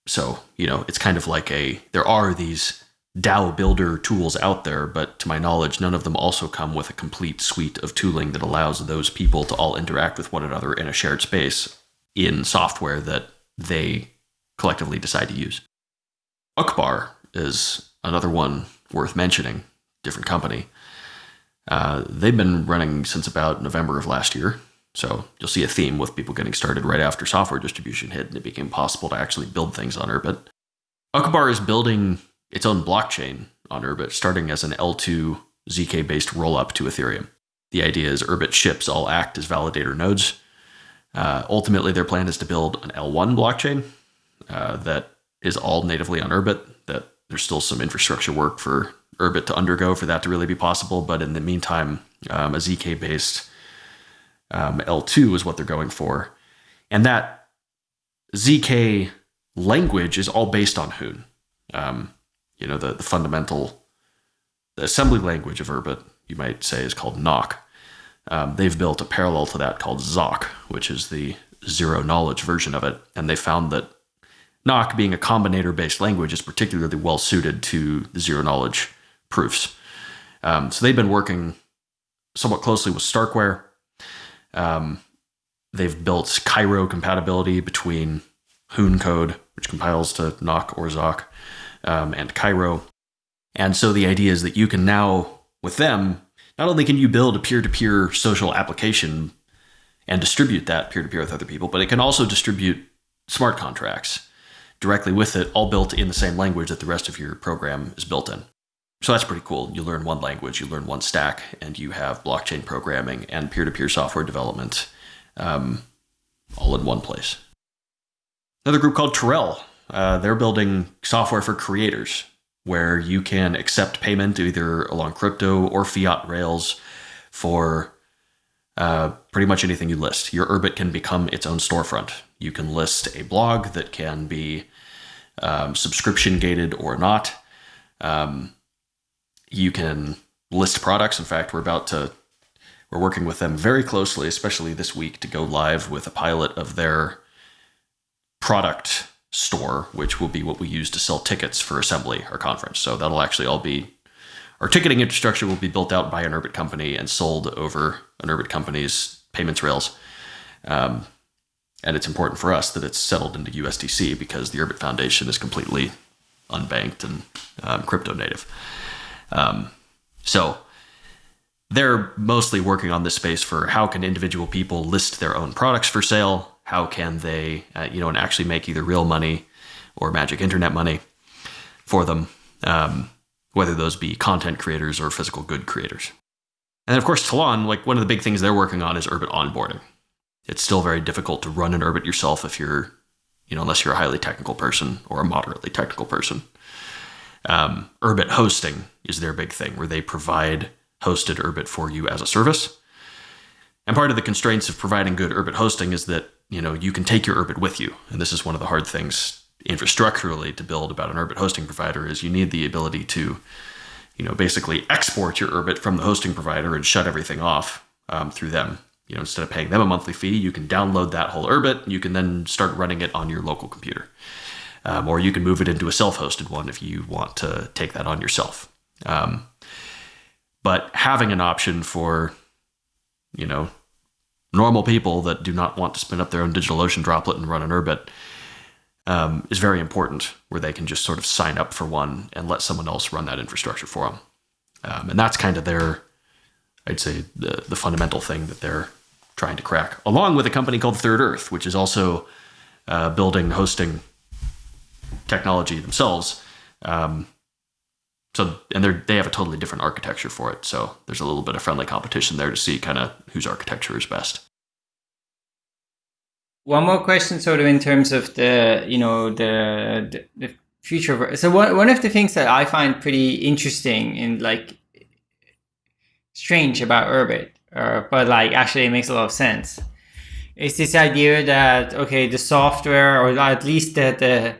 S2: so you know, it's kind of like a there are these DAO builder tools out there, but to my knowledge, none of them also come with a complete suite of tooling that allows those people to all interact with one another in a shared space in software that they collectively decide to use. Uqbar is another one worth mentioning, different company. Uh, they've been running since about November of last year. So you'll see a theme with people getting started right after software distribution hit and it became possible to actually build things on Urbit. Uqbar is building its own blockchain on Urbit, starting as an L2 ZK based rollup to Ethereum. The idea is Urbit ships all act as validator nodes. Uh, ultimately, their plan is to build an L1 blockchain uh, that is all natively on Urbit. That there's still some infrastructure work for Urbit to undergo for that to really be possible. But in the meantime, um, a ZK based um, L2 is what they're going for. And that ZK language is all based on Hoon. Um, you know, the, the fundamental the assembly language of Urbit, you might say, is called Nock. Um, they've built a parallel to that called Zoc, which is the zero knowledge version of it. And they found that Nock, being a combinator based language, is particularly well suited to the zero knowledge proofs. Um, so they've been working somewhat closely with Starkware. Um, they've built Cairo compatibility between Hoon code, which compiles to Nock or Zoc, um, and Cairo. And so the idea is that you can now, with them, not only can you build a peer to peer social application and distribute that peer to peer with other people, but it can also distribute smart contracts directly with it, all built in the same language that the rest of your program is built in. So that's pretty cool. You learn one language, you learn one stack, and you have blockchain programming and peer to peer software development um, all in one place. Another group called Tirrel. Uh, they're building software for creators where you can accept payment either along crypto or fiat rails for uh, pretty much anything you list. Your Urbit can become its own storefront. You can list a blog that can be um, subscription gated or not. Um, you can list products. In fact, we're about to we're working with them very closely, especially this week, to go live with a pilot of their product store, which will be what we use to sell tickets for assembly or conference. So that'll actually all be our ticketing infrastructure will be built out by an Urbit company and sold over an Urbit company's payments rails. Um, and it's important for us that it's settled into USDC because the Urbit Foundation is completely unbanked and um, crypto native. Um, so they're mostly working on this space for how can individual people list their own products for sale? How can they, uh, you know, and actually make either real money or magic internet money for them, um, whether those be content creators or physical good creators. And of course, Tlon, like one of the big things they're working on is Urbit onboarding. It's still very difficult to run an Urbit yourself if you're, you know, unless you're a highly technical person or a moderately technical person. Um, Urbit hosting is their big thing, where they provide hosted Urbit for you as a service. And part of the constraints of providing good Urbit hosting is that you know you can take your Urbit with you, and this is one of the hard things infrastructurally to build about an Urbit hosting provider is you need the ability to you know basically export your Urbit from the hosting provider and shut everything off um, through them. You know, instead of paying them a monthly fee, you can download that whole Urbit. You can then start running it on your local computer um, or you can move it into a self-hosted one if you want to take that on yourself. Um, but having an option for, you know, normal people that do not want to spin up their own DigitalOcean droplet and run an Urbit, um, is very important, where they can just sort of sign up for one and let someone else run that infrastructure for them. Um, and that's kind of their, I'd say, the, the fundamental thing that they're trying to crack, along with a company called Third Earth, which is also uh, building hosting technology themselves. Um, so and they they have a totally different architecture for it. So there's a little bit of friendly competition there to see kind of whose architecture is best.
S1: One more question, sort of in terms of the you know the the, the future. So one one of the things that I find pretty interesting and like strange about Urbit, uh, but like actually it makes a lot of sense, is this idea that okay the software or at least that the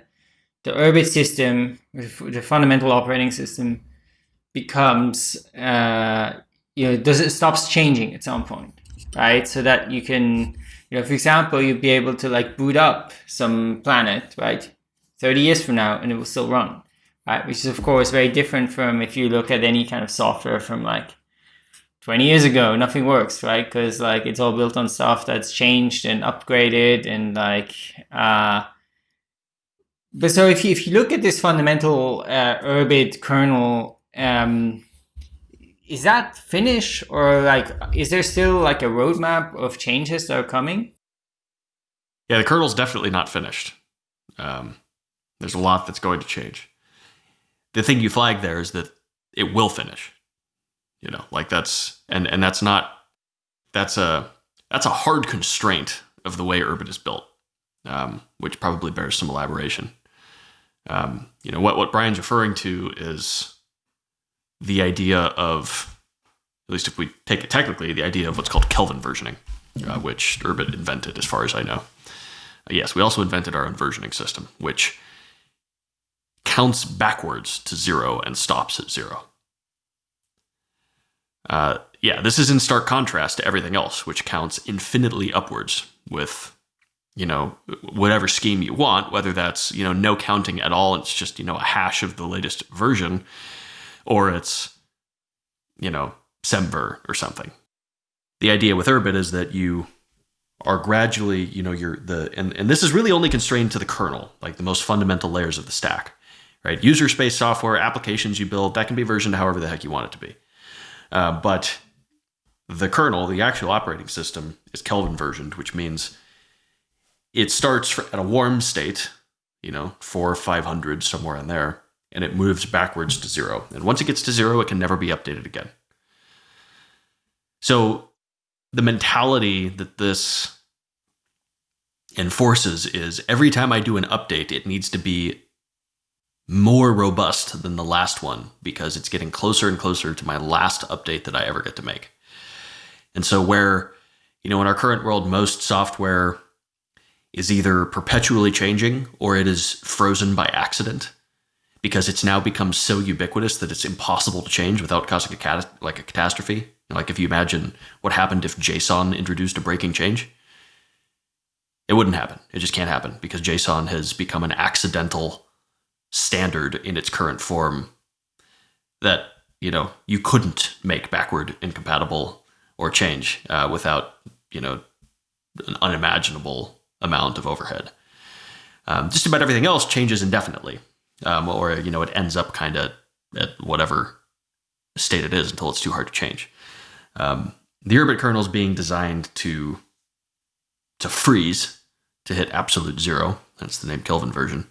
S1: the Urbit system, the fundamental operating system, becomes uh, you know does it stops changing at some point, right? So that you can you know for example you'd be able to like boot up some planet right 30 years from now and it will still run right which is of course very different from if you look at any kind of software from like 20 years ago nothing works right because like it's all built on stuff that's changed and upgraded and like uh but so if you, if you look at this fundamental uh, Urbit kernel, um, is that finished or like is there still like a roadmap of changes that are coming?
S2: Yeah, the kernel's definitely not finished. Um, there's a lot that's going to change. The thing you flag there is that it will finish. You know, like that's and and that's not that's a that's a hard constraint of the way Urbit is built, um, which probably bears some elaboration. Um, you know, what, what Brian's referring to is the idea of, at least if we take it technically, the idea of what's called Kelvin versioning, uh, which Urbit invented, as far as I know. Uh, yes, we also invented our own versioning system, which counts backwards to zero and stops at zero. Uh, yeah, this is in stark contrast to everything else, which counts infinitely upwards with you know, whatever scheme you want, whether that's, you know, no counting at all, it's just, you know, a hash of the latest version, or it's, you know, semver or something. The idea with Urbit is that you are gradually, you know, you're the, and, and this is really only constrained to the kernel, like the most fundamental layers of the stack, right? User space software, applications you build, that can be versioned however the heck you want it to be. Uh, but the kernel, the actual operating system, is Kelvin versioned, which means it starts at a warm state, you know, four or 500, somewhere in there, and it moves backwards to zero. And once it gets to zero, it can never be updated again. So the mentality that this enforces is every time I do an update, it needs to be more robust than the last one because it's getting closer and closer to my last update that I ever get to make. And so where, you know, in our current world, most software is either perpetually changing or it is frozen by accident because it's now become so ubiquitous that it's impossible to change without causing a cat- like a catastrophe. Like if you imagine what happened if JSON introduced a breaking change, it wouldn't happen. It just can't happen because JSON has become an accidental standard in its current form that you know you couldn't make backward incompatible or change uh, without you know an unimaginable amount of overhead. Um, just about everything else changes indefinitely, um, or you know it ends up kind of at whatever state it is until it's too hard to change. Um, the Urbit kernel is being designed to to freeze to hit absolute zero. That's the name Kelvin version.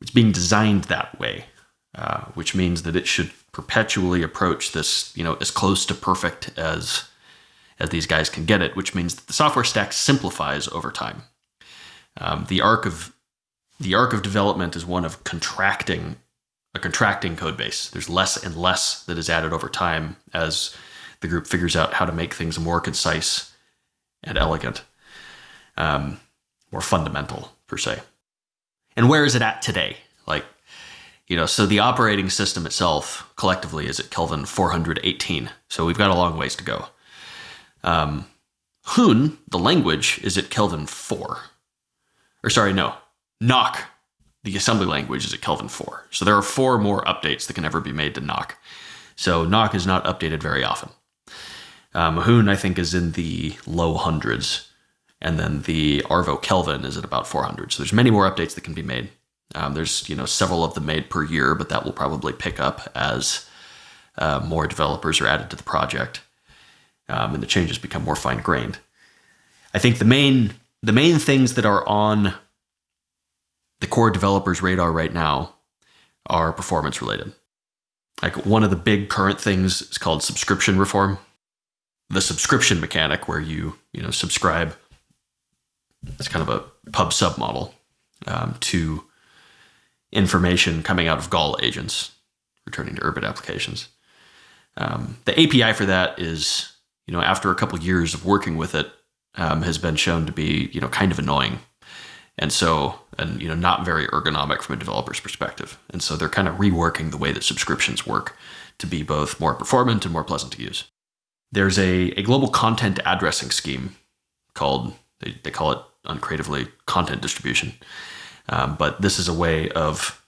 S2: It's being designed that way, uh, which means that it should perpetually approach this, you know, as close to perfect as as these guys can get it. Which means that the software stack simplifies over time. Um, the arc of the arc of development is one of contracting a contracting code base. There's less and less that is added over time as the group figures out how to make things more concise and elegant, um, more fundamental per se. And where is it at today? Like, you know, so the operating system itself collectively is at Kelvin 418. So we've got a long ways to go. Um, Hoon, the language, is at Kelvin 4 or sorry, no, Nock, the assembly language, is at Kelvin 4. So there are four more updates that can ever be made to Nock. So Nock is not updated very often. Um, Hoon, I think, is in the low hundreds. and then the Arvo Kelvin is at about 400. So there's many more updates that can be made. Um, there's you know several of them made per year, but that will probably pick up as uh, more developers are added to the project um, and the changes become more fine grained. I think the main the main things that are on the core developers' radar right now are performance related. Like one of the big current things is called subscription reform. The subscription mechanic, where you you know subscribe, it's kind of a pub sub model um, to information coming out of Gall agents returning to Urbit applications. Um, the API for that is, you know, after a couple years of working with it, um, has been shown to be, you know, kind of annoying, and so, and you know, not very ergonomic from a developer's perspective. And so, they're kind of reworking the way that subscriptions work to be both more performant and more pleasant to use. There's a, a global content addressing scheme called they, they call it uncreatively content distribution, um, but this is a way of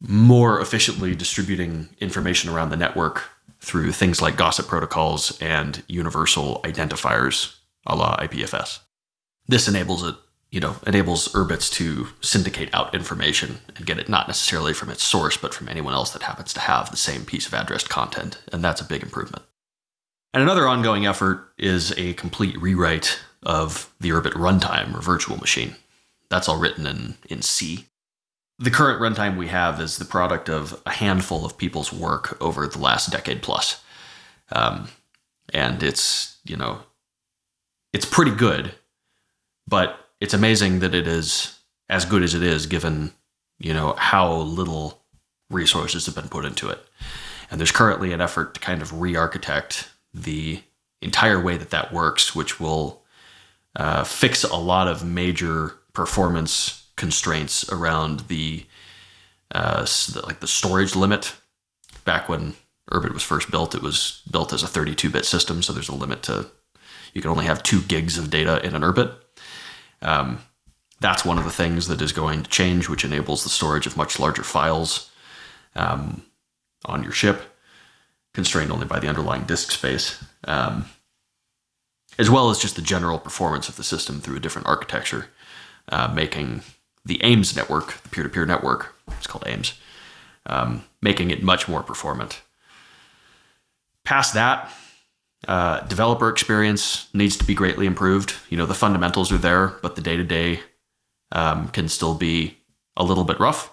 S2: more efficiently distributing information around the network through things like gossip protocols and universal identifiers a la IPFS. This enables it, you know, enables Urbits to syndicate out information and get it not necessarily from its source, but from anyone else that happens to have the same piece of addressed content. And that's a big improvement. And another ongoing effort is a complete rewrite of the Urbit runtime or virtual machine. That's all written in, in C the current runtime we have is the product of a handful of people's work over the last decade plus. Um, and it's, you know, it's pretty good, but it's amazing that it is as good as it is given, you know, how little resources have been put into it. And there's currently an effort to kind of re-architect the entire way that that works, which will uh, fix a lot of major performance constraints around the uh, like the storage limit. Back when Urbit was first built, it was built as a 32-bit system, so there's a limit to you can only have two gigs of data in an Urbit. Um, that's one of the things that is going to change, which enables the storage of much larger files um, on your ship, constrained only by the underlying disk space, um, as well as just the general performance of the system through a different architecture, uh, making the Ames network, the peer-to-peer network, it's called Ames, um, making it much more performant. Past that, uh, developer experience needs to be greatly improved. You know, the fundamentals are there, but the day-to-day um, can still be a little bit rough.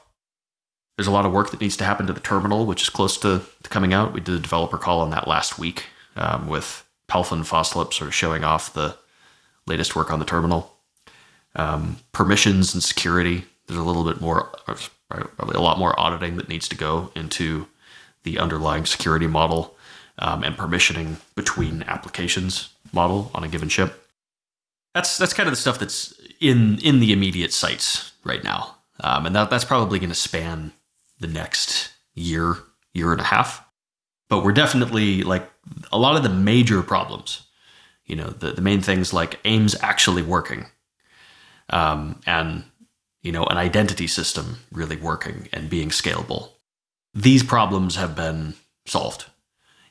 S2: There's a lot of work that needs to happen to the terminal, which is close to, to coming out. We did a developer call on that last week um, with Palfun Foslup sort of showing off the latest work on the terminal um, permissions and security. There's a little bit more, probably a lot more auditing that needs to go into the underlying security model um, and permissioning between applications model on a given ship. That's that's kind of the stuff that's in in the immediate sites right now, um, and that that's probably going to span the next year year and a half. But we're definitely like a lot of the major problems. You know, the, the main things like Ames actually working um, and you know an identity system really working and being scalable. These problems have been solved,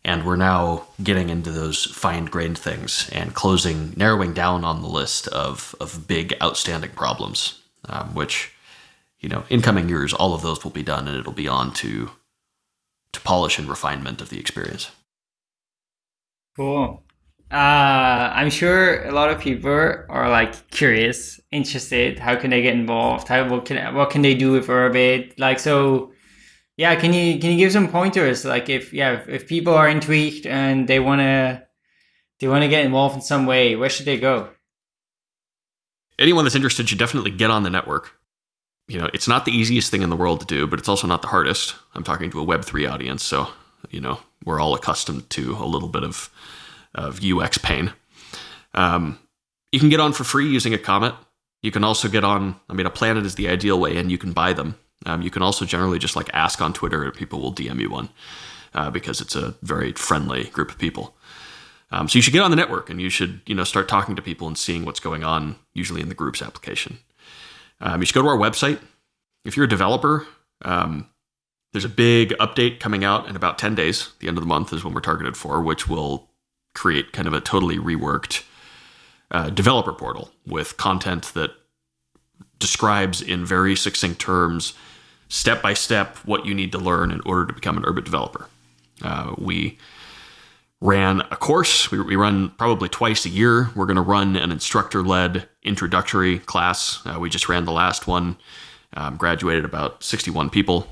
S2: and we're now getting into those fine-grained things and closing, narrowing down on the list of of big outstanding problems, um, which you know in coming years all of those will be done, and it'll be on to to polish and refinement of the experience.
S1: Cool. Uh, I'm sure a lot of people are like curious, interested. How can they get involved? How what can what can they do with Urbit? Like so, yeah. Can you can you give some pointers? Like if yeah, if, if people are intrigued and they wanna they wanna get involved in some way, where should they go?
S2: Anyone that's interested should definitely get on the network. You know, it's not the easiest thing in the world to do, but it's also not the hardest. I'm talking to a Web three audience, so you know we're all accustomed to a little bit of of UX pain. Um, you can get on for free using a Comet. You can also get on, I mean, a planet is the ideal way, and you can buy them. Um, you can also generally just like ask on Twitter, and people will DM you one uh, because it's a very friendly group of people. Um, so you should get on the network and you should, you know, start talking to people and seeing what's going on, usually in the groups application. Um, you should go to our website. If you're a developer, um, there's a big update coming out in about 10 days. The end of the month is when we're targeted for, which will create kind of a totally reworked uh, developer portal with content that describes in very succinct terms, step by step, what you need to learn in order to become an Urbit developer. Uh, we ran a course. We, we, run probably twice a year. We're going to run an instructor led introductory class. Uh, we just ran the last one, um, graduated about 61 people,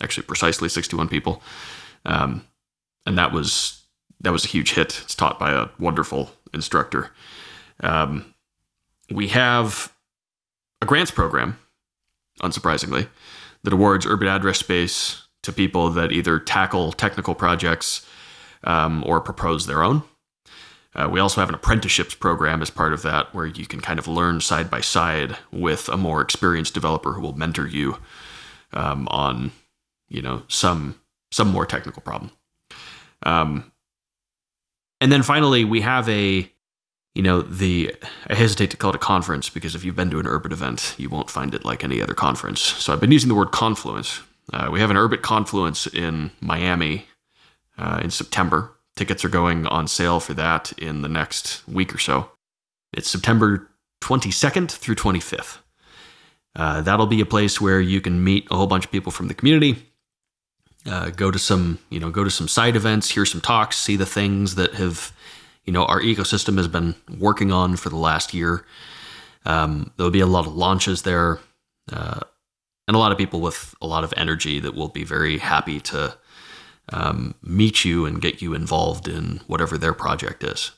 S2: actually, precisely 61 people. Um, and that was that was a huge hit. It's taught by a wonderful instructor. Um, we have a grants program, unsurprisingly, that awards Urbit address space to people that either tackle technical projects um, or propose their own. Uh, we also have an apprenticeships program as part of that, where you can kind of learn side by side with a more experienced developer who will mentor you um, on, you know, some some more technical problem. Um, and then finally, we have a, you know, the I hesitate to call it a conference because if you've been to an Urbit event, you won't find it like any other conference. So I've been using the word confluence. Uh, we have an Urbit confluence in Miami uh, in September. Tickets are going on sale for that in the next week or so. It's September 22nd through 25th. Uh, that'll be a place where you can meet a whole bunch of people from the community, uh, go to some, you know, go to some side events, hear some talks, see the things that have, you know, our ecosystem has been working on for the last year. Um, there'll be a lot of launches there, uh, and a lot of people with a lot of energy that will be very happy to um, meet you and get you involved in whatever their project is.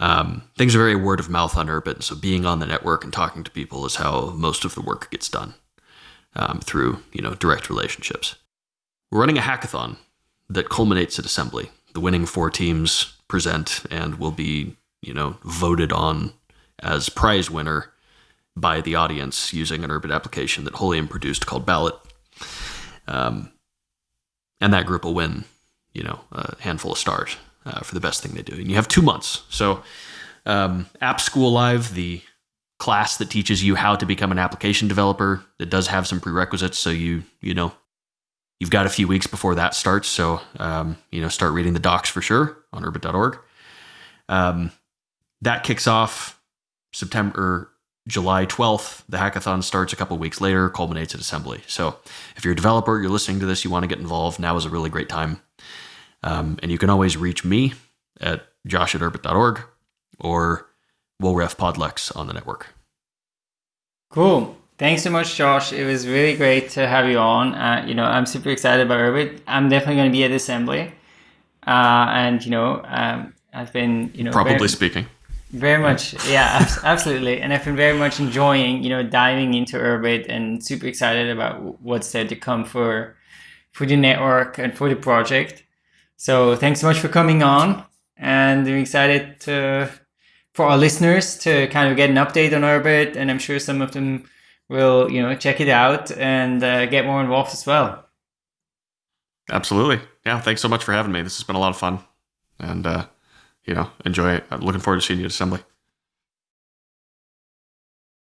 S2: Um, things are very word of mouth on Urbit, so being on the network and talking to people is how most of the work gets done um, through you know direct relationships. We're running a hackathon that culminates at assembly. The winning four teams present and will be you know voted on as prize winner by the audience using an Urbit application that Holium produced called Ballot. Um, and that group will win, you know, a handful of stars uh, for the best thing they do. And you have two months. So, um, App School Live, the class that teaches you how to become an application developer, it does have some prerequisites. So you, you know, you've got a few weeks before that starts. So, um, you know, start reading the docs for sure on urbit.org. Um, that kicks off September July 12th. The hackathon starts a couple weeks later, culminates at assembly. So if you're a developer, you're listening to this, you want to get involved, now is a really great time. Um, and you can always reach me at josh at urbit.org or Wolref Podlex on the network.
S1: Cool. Thanks so much, Josh. It was really great to have you on. Uh, you know, I'm super excited about Urbit. I'm definitely going to be at the assembly. Uh, and, you know, um, I've been, you know,
S2: probably very, speaking
S1: very much, yeah, <laughs> absolutely. And I've been very much enjoying, you know, diving into Urbit and super excited about what's there to come for for the network and for the project. So thanks so much for coming on, and I'm excited to for our listeners to kind of get an update on Urbit, and I'm sure some of them will, you know, check it out and uh, get more involved as well.
S2: Absolutely, yeah. Thanks so much for having me. This has been a lot of fun, and. Uh, you know, enjoy it. I'm looking forward to seeing you at assembly.